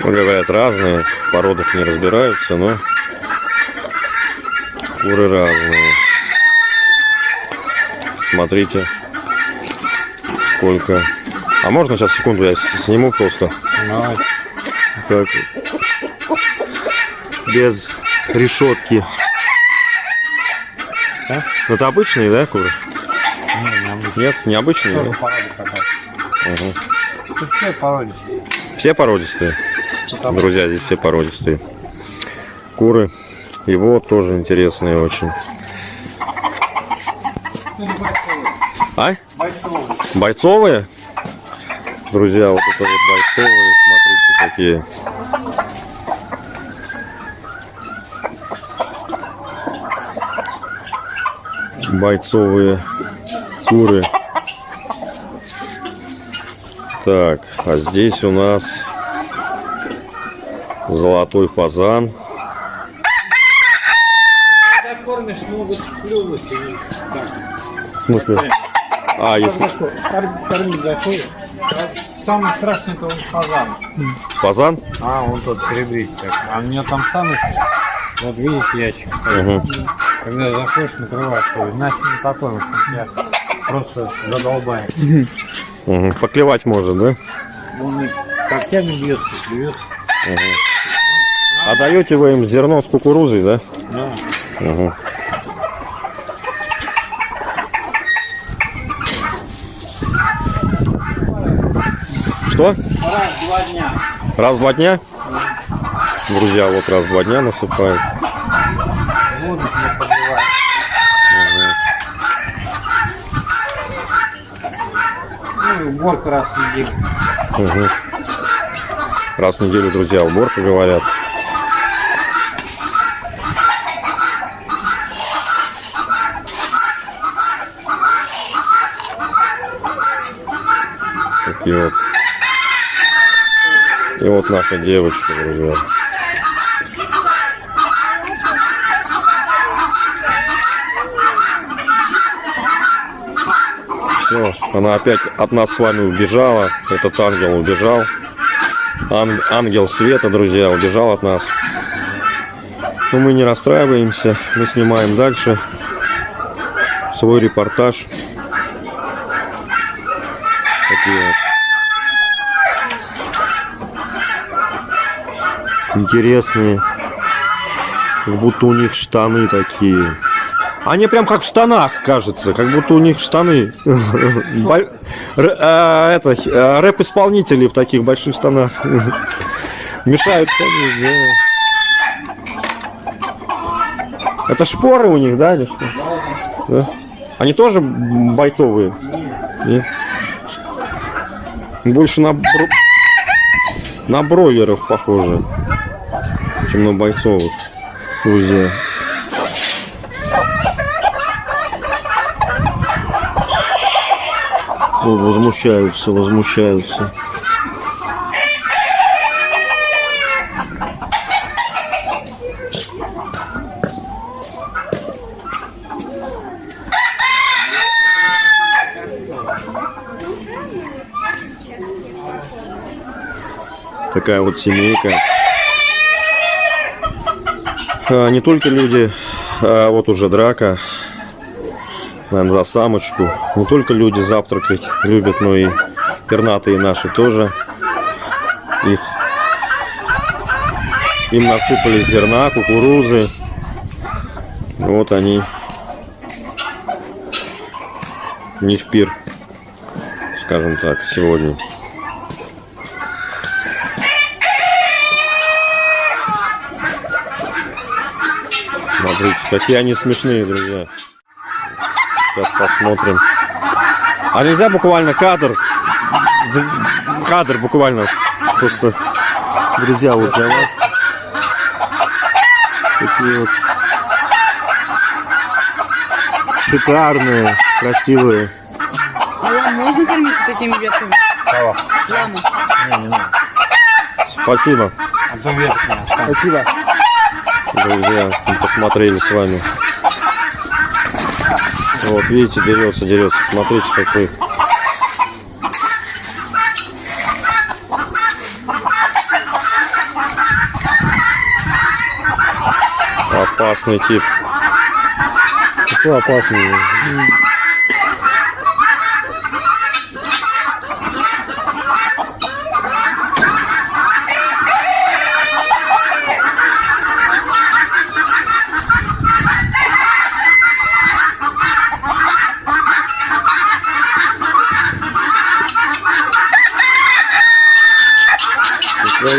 ну, говорят, разные. В породах не разбираются, но куры разные. Смотрите, сколько. А можно сейчас секунду я сниму просто? Давай. Так. Без решетки. Да? Это обычные, да, куры? Не, не обычно. Нет, необычные. Тоже да? Тут все породистые. Все породистые. Друзья, здесь все породистые. Куры. Его тоже интересные очень. Ну. А? Бойцовые. Бойцовые? Друзья, вот это вот бойцовые, смотрите какие. Бойцовые куры. Так, а здесь у нас золотой фазан. Когда кормишь, могут клюнуть. В смысле? А, если Кор- Кормить заходит. Самый страшный это он фазан. фазан? А, он тот серебристый. А у меня там самый, вот видишь, ящик. стоит. Когда заходишь, накрываешь его. Иначе не такой, вот, я просто задолбаю. Мгм. Поклевать может, да? Он и когтями бьется, плюет. Мгм. А даете вы им зерно с кукурузой, да? Да. Мгм. Что? Раз, два дня. Раз в два дня? Друзья, вот раз в два дня насыпают. Воду не подливает. И уборка раз в неделю. Мгм. Раз в неделю, друзья, уборка говорят. Такие вот. И вот наша девочка, друзья. Все, она опять от нас с вами убежала. Этот ангел убежал. Ан- ангел света, друзья, убежал от нас. Но мы не расстраиваемся. Мы снимаем дальше свой репортаж. Такие вот. Интересные. Как будто у них штаны такие. Они прям как в штанах, кажется, как будто у них штаны. А, это, э, рэп-исполнители в таких больших штанах. Мешают. Это шпоры у них, да, или что? Да? Они тоже бойцовые? Нет. Больше на, бро- на бройлеров похоже, чем на бойцовых, друзья. О, возмущаются, возмущаются. Такая вот семейка. А, не только люди, а вот уже драка. Наверное, за самочку. Не только люди завтракать любят, но и пернатые наши тоже. Их им насыпали зерна, кукурузы. Вот они. У них пир, скажем так, сегодня. Смотрите, какие они смешные, друзья. Сейчас посмотрим. А нельзя буквально кадр? Кадр буквально. Просто, друзья, вот для вас. Такие вот шикарные, красивые. А ламу можно кормить такими ветками? Кого? Ламу. Не, не надо. Спасибо, А то верхняя. Спасибо. друзья, мы посмотрели с вами. Вот, видите, дерется, дерется. Смотрите, какой. Опасный тип. Какой опасный?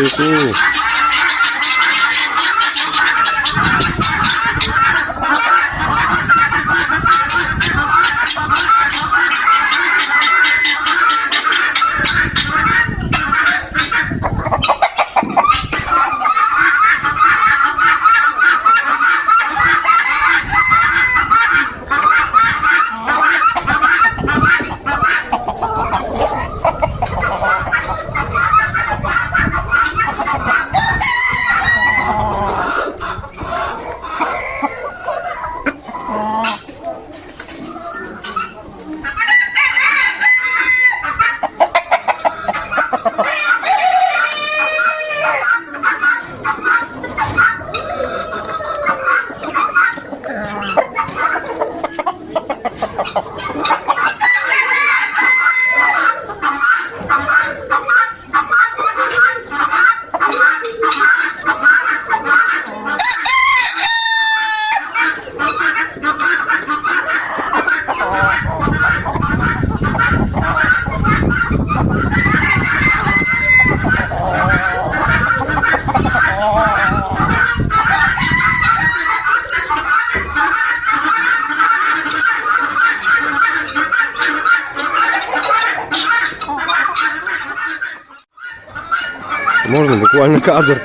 Смотрите. Кадр?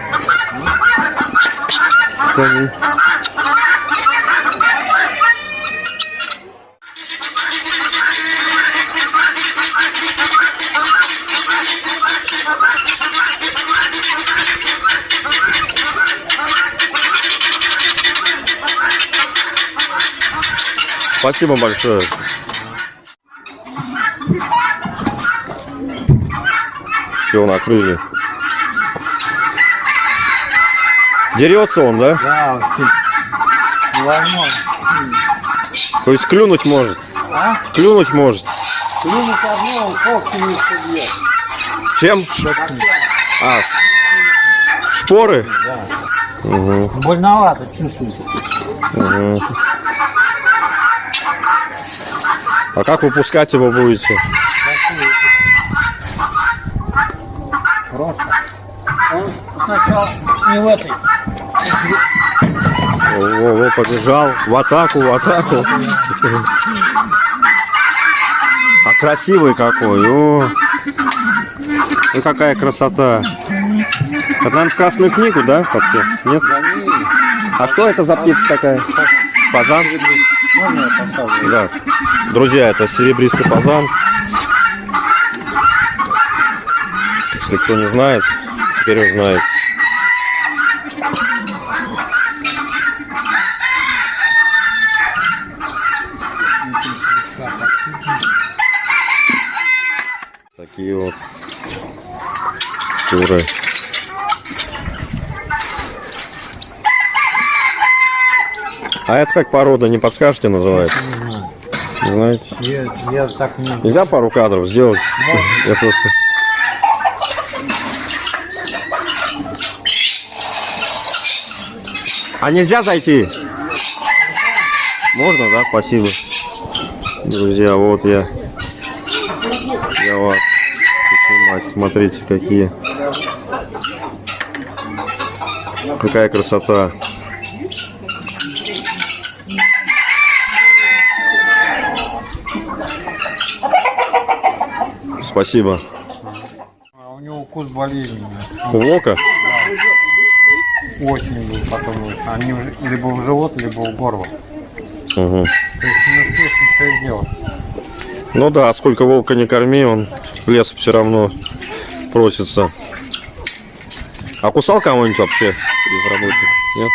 Спасибо большое. Все, накрыли. Дерется он, да? Да, невозможно. То есть клюнуть может. А? Клюнуть может. Клюнуть одно, когти не собьет. Чем? А, шпоры? Да. Угу, Больновато чувствуете. угу. А как выпускать его будете? Просто. Он сначала не в этой. Во, побежал. В атаку, в атаку. А красивый какой. О. Ну какая красота. Это, наверное, в Красную книгу, да, подте? Нет? А что это за птица такая? Поставлю? Да. Друзья, это серебристый фазан. Если кто не знает, теперь узнает. Такие вот куры. А это как порода, не подскажете, называется? Не знаете? Я, я так не... Нельзя пару кадров сделать? Я просто... А нельзя зайти? Можно, да? Спасибо. Друзья, вот я. Я вас. Смотрите, какие. Какая красота. Спасибо. А у него вкус болезненный. У волка? Очень был потом. Они уже либо в живот, либо в горло. Угу. То есть не успеешь ничего сделать. Ну да, сколько волка не корми, он лес все равно просится. А кусал кого-нибудь вообще из работников? Нет?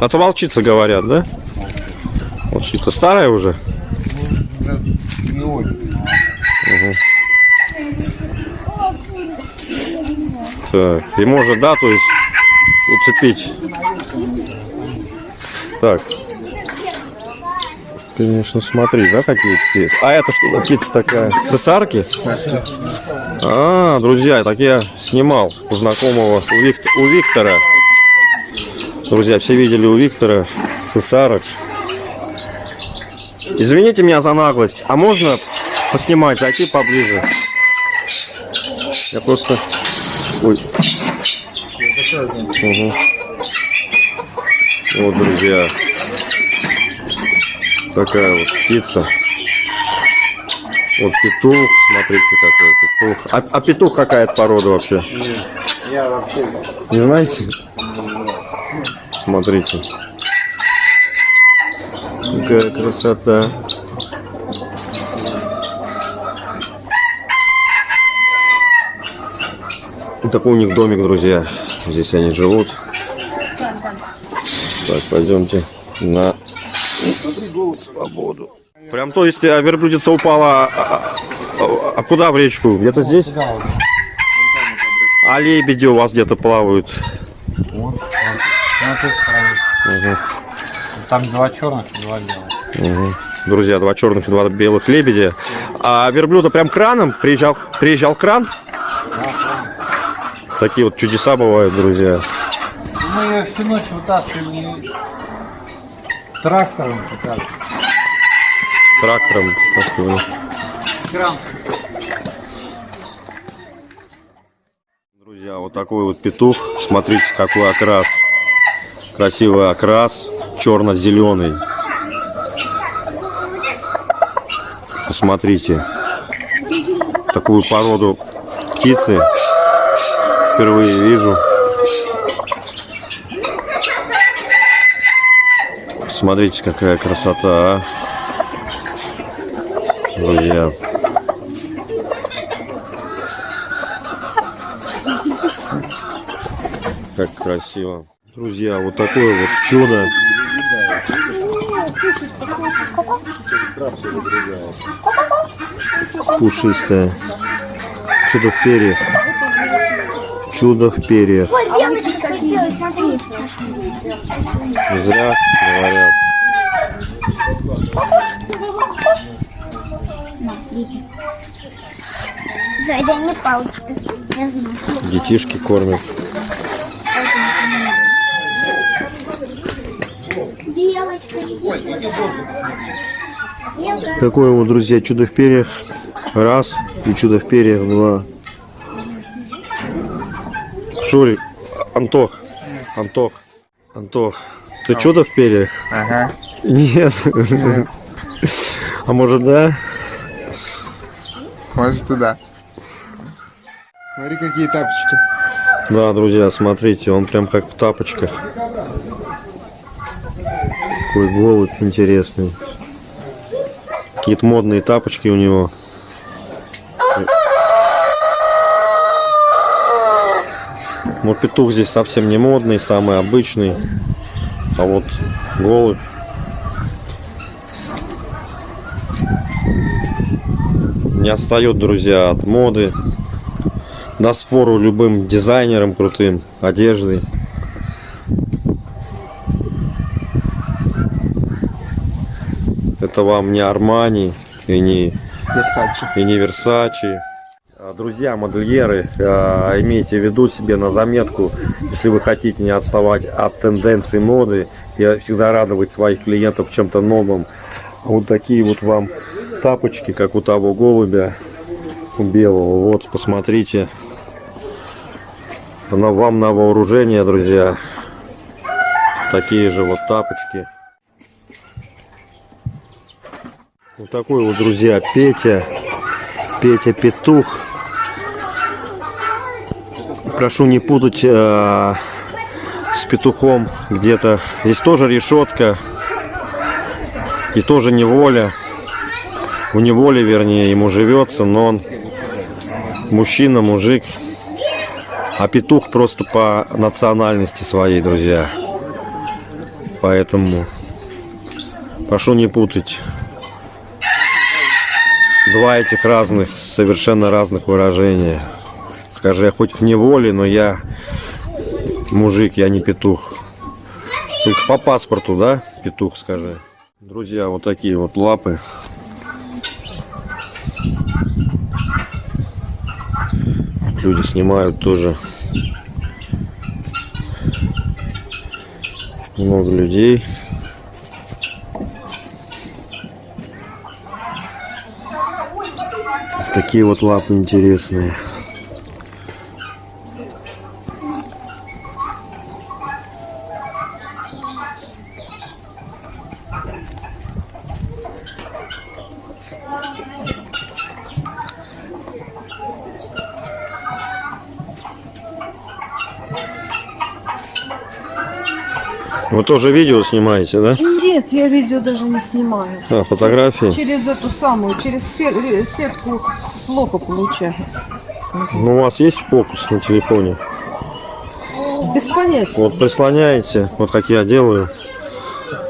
А то волчица говорят, да? Волчица старая уже? Угу. Так, и может, да, то есть уцепить. Так. Конечно, смотри, да, какие птицы. А это что за птица такая? Цесарки? А, друзья, так я снимал у знакомого, у, Вик- у Виктора. Друзья, все видели у Виктора цесарок. Извините меня за наглость, а можно поснимать, зайти поближе? Я просто... Ой. Мгм. Вот, друзья. Такая вот птица. Вот петух, смотрите какой петух. А, а петух какая это порода вообще? Я вообще... Не знаете? Смотрите. Какая красота. Вот такой у них домик, друзья. Здесь они живут. Так, пойдемте на свободу. Прям то есть а, верблюдица упала, а, а- а- а куда в речку? Где-то здесь? А лебеди у вас где-то плавают. Вот, вот. Мгм. Там два черных и два белых. Мгм. Друзья, два черных и два белых лебедя. А верблюда прям краном приезжал, приезжал кран. Такие вот чудеса бывают, друзья. Мы ее всю ночь вытаскивали трактором раз. Трактором. Друзья, вот такой вот петух. Смотрите, какой окрас. Красивый окрас. Черно-зеленый. Посмотрите. Такую породу птицы. впервые вижу. Смотрите, какая красота, а. Друзья. Как красиво. Друзья, вот такое вот чудо. Пушистое. Чудо в перьях. Чудо в перьях. Зря говорят. Сзади они палочка. Я знаю. Детишки кормят. Белочка, Белка. Какое вот, друзья, чудо в перьях. Раз. И чудо в перьях. Два. Шурик. Антох. Антох. Антох. Ты чудо в перьях? Ага. Нет. А может да? Может и да. Смотри, какие тапочки. Да, друзья, смотрите, он прям как в тапочках. Такой голубь интересный. Какие-то модные тапочки у него. Вот петух здесь совсем не модный, самый обычный. А вот голубь. Не отстает, друзья, от моды. Даст фору любым дизайнерам крутым, одежды. Это вам не Армани и не Версачи. и не Версачи. А, Друзья, модельеры, а, имейте в виду себе на заметку, если вы хотите не отставать от тенденций моды и всегда радовать своих клиентов чем-то новым. Вот такие вот вам тапочки, как у того голубя, у белого. Вот, посмотрите. Она вам на вооружение, друзья. Такие же вот тапочки. Вот такой вот, друзья, Петя. Петя Петух. Прошу не путать э, с петухом где-то. Здесь тоже решетка. И тоже неволя. В неволе, вернее, ему живется, но он мужчина, мужик. А петух просто по национальности своей, друзья. Поэтому прошу не путать два этих разных, совершенно разных выражения. Скажи, я хоть в неволе, но я мужик, я не петух. Только по паспорту, да, петух, скажи. Друзья, вот такие вот лапы. Люди снимают тоже. Много людей. Такие вот лапы интересные. Вы тоже видео снимаете, да? Нет, я видео даже не снимаю. А, фотографии? Через эту самую, через се- сетку плохо получается. Ну, у вас есть фокус на телефоне? Без понятия. Вот прислоняете, вот как я делаю.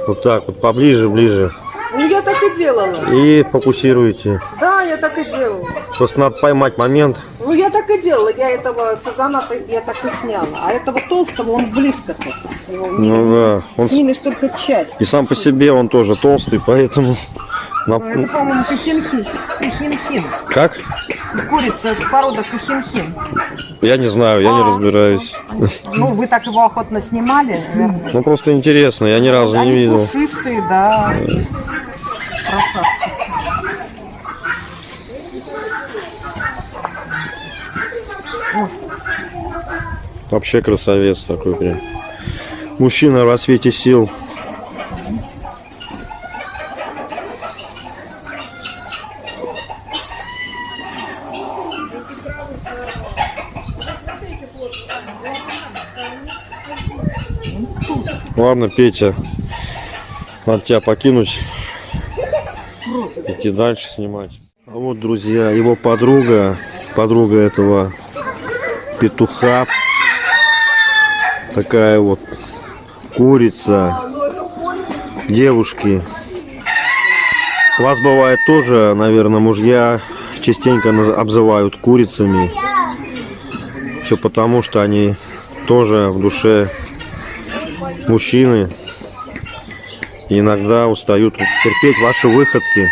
Вот так вот, поближе, ближе. Ну, я так и делала. И фокусируете. Да, я так и делала. Просто надо поймать момент. Ну, я так и делала. Я этого фазана я так и сняла. А этого толстого, он близко тут. Не- Ну да. Он Снимешь только часть. И сам по себе он тоже толстый, поэтому... на- Ну, Это, по-моему, кахинхин. Кахинхин. Как? Курица, порода кахинхин. Я не знаю, я не А. разбираюсь. Ну, вы так его охотно снимали, наверное. Ну просто интересно, я ни разу не Они видел. пушистые, да. Красавчики. Вообще красавец такой прям. Мужчина в рассвете сил. Ладно, Петя, надо тебя покинуть, идти дальше снимать. А вот, друзья, его подруга, подруга этого петуха Такая вот курица. Девушки. Вас бывает тоже, наверное, мужья частенько обзывают курицами. Все потому, что они тоже в душе мужчины. Иногда устают терпеть ваши выходки.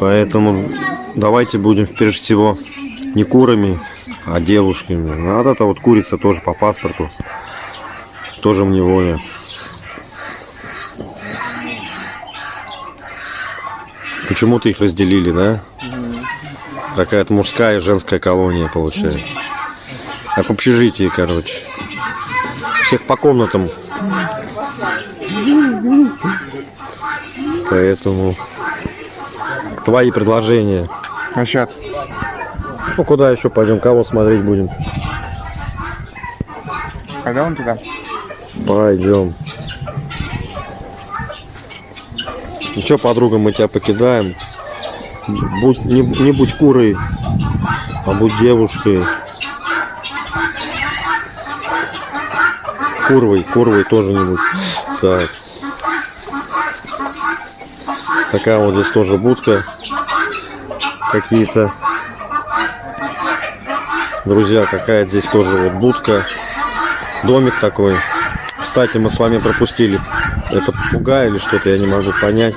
Поэтому давайте будем прежде всего не курами, а девушками. А вот эта вот курица тоже по паспорту. Тоже в неволе. Почему-то их разделили, да? Какая-то мужская и женская колония получается. Как в общежитии, короче. Всех по комнатам. Поэтому твои предложения. Насчет. Ну куда еще пойдем? Кого смотреть будем? Пойдем туда? Пойдем. Ну что, подруга, мы тебя покидаем. Будь, не, не будь курой, а будь девушкой. Курвой, курвой тоже не будь. Так. Такая вот здесь тоже будка. Какие-то. Друзья, какая здесь тоже вот будка. Домик такой. Кстати, мы с вами пропустили. Это попугай или что-то, я не могу понять.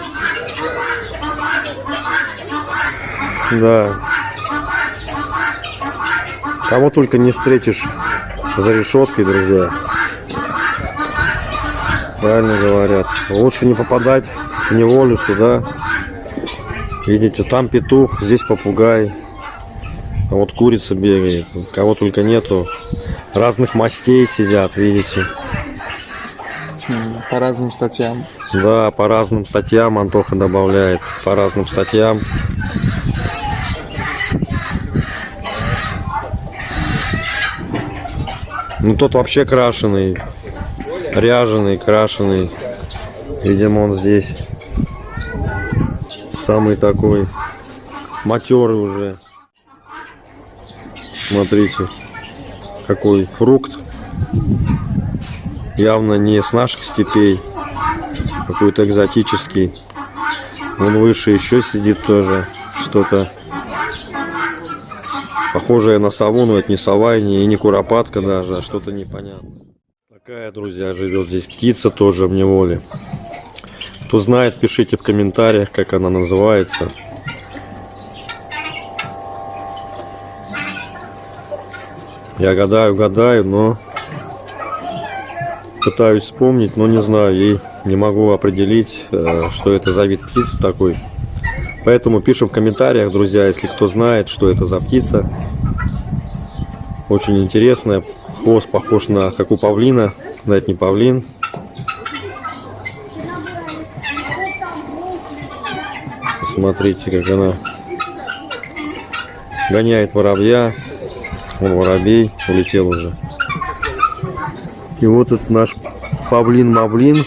Да. Кого только не встретишь за решеткой, друзья. Правильно говорят. Лучше не попадать в неволю сюда. Видите, там петух, здесь попугай. А вот курица бегает. Кого только нету. Разных мастей сидят, видите. По разным статьям. Да, по разным статьям Антоха добавляет. По разным статьям. Ну тот вообще крашеный. Ряженый, крашеный. Видимо он здесь. Самый такой матерый уже. Смотрите. Какой фрукт. Явно не с наших степей какой-то экзотический. Вон выше еще сидит тоже что-то похожее на сову, но это не сова и не, и не куропатка даже, а что-то непонятное. Такая, друзья, живет здесь птица тоже в неволе. Кто знает, пишите в комментариях, как она называется. Я гадаю, гадаю, но пытаюсь вспомнить, но не знаю и не могу определить, э, что это за вид птицы такой. Поэтому пишем в комментариях, друзья, если кто знает, что это за птица. Очень интересная. Хвост похож на как у павлина, но это не павлин. Посмотрите, как она гоняет воробья. Вон воробей улетел уже. И вот этот наш павлин-мавлин.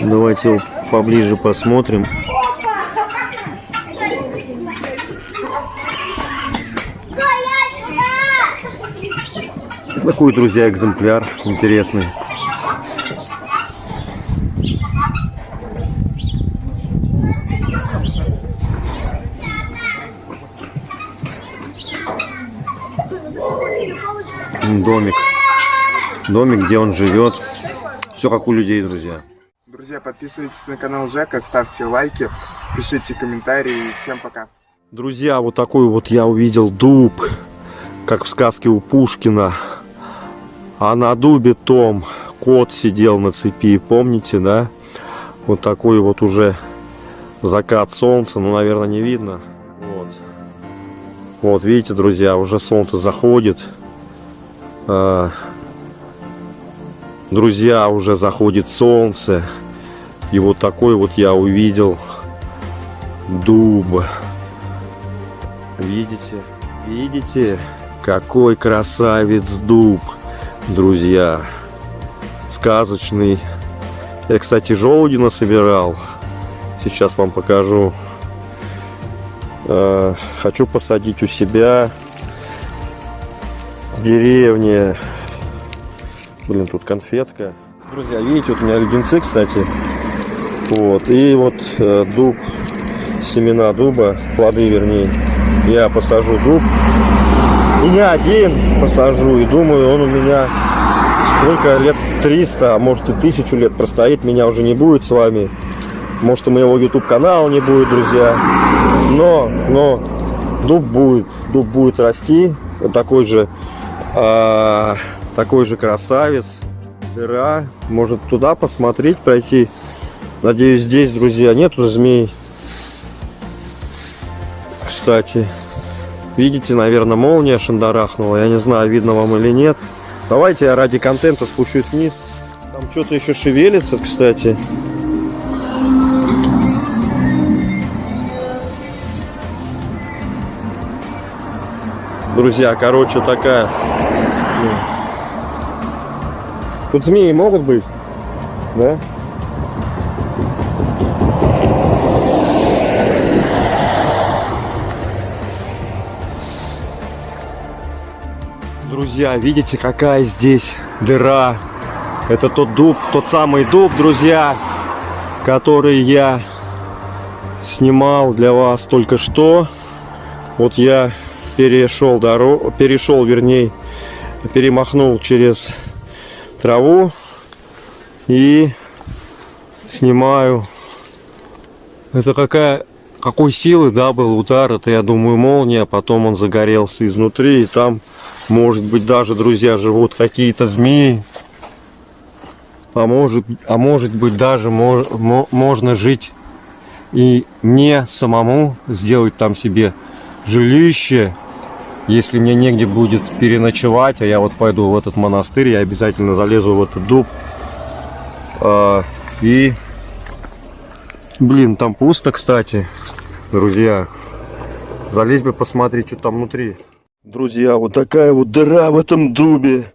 Давайте его поближе посмотрим. Такой, друзья, экземпляр интересный. Домик. Домик, где он живет. Все как у людей, друзья. Друзья, подписывайтесь на канал Жека, ставьте лайки, пишите комментарии. Всем пока. Друзья, вот такой вот я увидел дуб, как в сказке у Пушкина. А на дубе том кот сидел на цепи, помните, да? Вот такой вот уже закат солнца, ну, наверное, не видно. Вот. Вот, видите, друзья, уже солнце заходит. А, Друзья, уже заходит солнце. И вот такой вот я увидел дуб. Видите? Видите? Какой красавец дуб, друзья. Сказочный. Я, кстати, желуди насобирал. Сейчас вам покажу. Э, Хочу посадить у себя в деревне. Блин, тут конфетка. Друзья, видите, вот у меня леденцы, кстати. Вот. И вот э, дуб, семена дуба, плоды вернее. Я посажу дуб. И не один посажу. И думаю, он у меня сколько лет 300, а может и тысячу лет простоит. Меня уже не будет с вами. Может и моего YouTube канала не будет, друзья. Но, но дуб будет, дуб будет расти. Такой же, а, такой же красавец. Дыра. Может туда посмотреть, пройти. Надеюсь, здесь, друзья, нету змей. Кстати, видите, наверное, молния шандарахнула. Я не знаю, видно вам или нет. Давайте я ради контента спущусь вниз. Там что-то еще шевелится, кстати. Друзья, короче, такая. Тут змеи могут быть, да? Друзья, видите, какая здесь дыра? Это тот дуб, тот самый дуб, друзья, который я снимал для вас только что. Вот я перешел дорогу, перешел, вернее, перемахнул через траву и снимаю. Это какая, какой силы, да, был удар, это, я думаю, молния, потом он загорелся изнутри, и там, может быть, даже, друзья, живут какие-то змеи, а может, а может быть, даже мо- мо- можно жить и мне самому сделать там себе жилище, если мне негде будет переночевать, а я вот пойду в этот монастырь, я обязательно залезу в этот дуб. А, и, блин, там пусто, кстати, друзья. Залезь бы посмотреть, что там внутри. Друзья, вот такая вот дыра в этом дубе.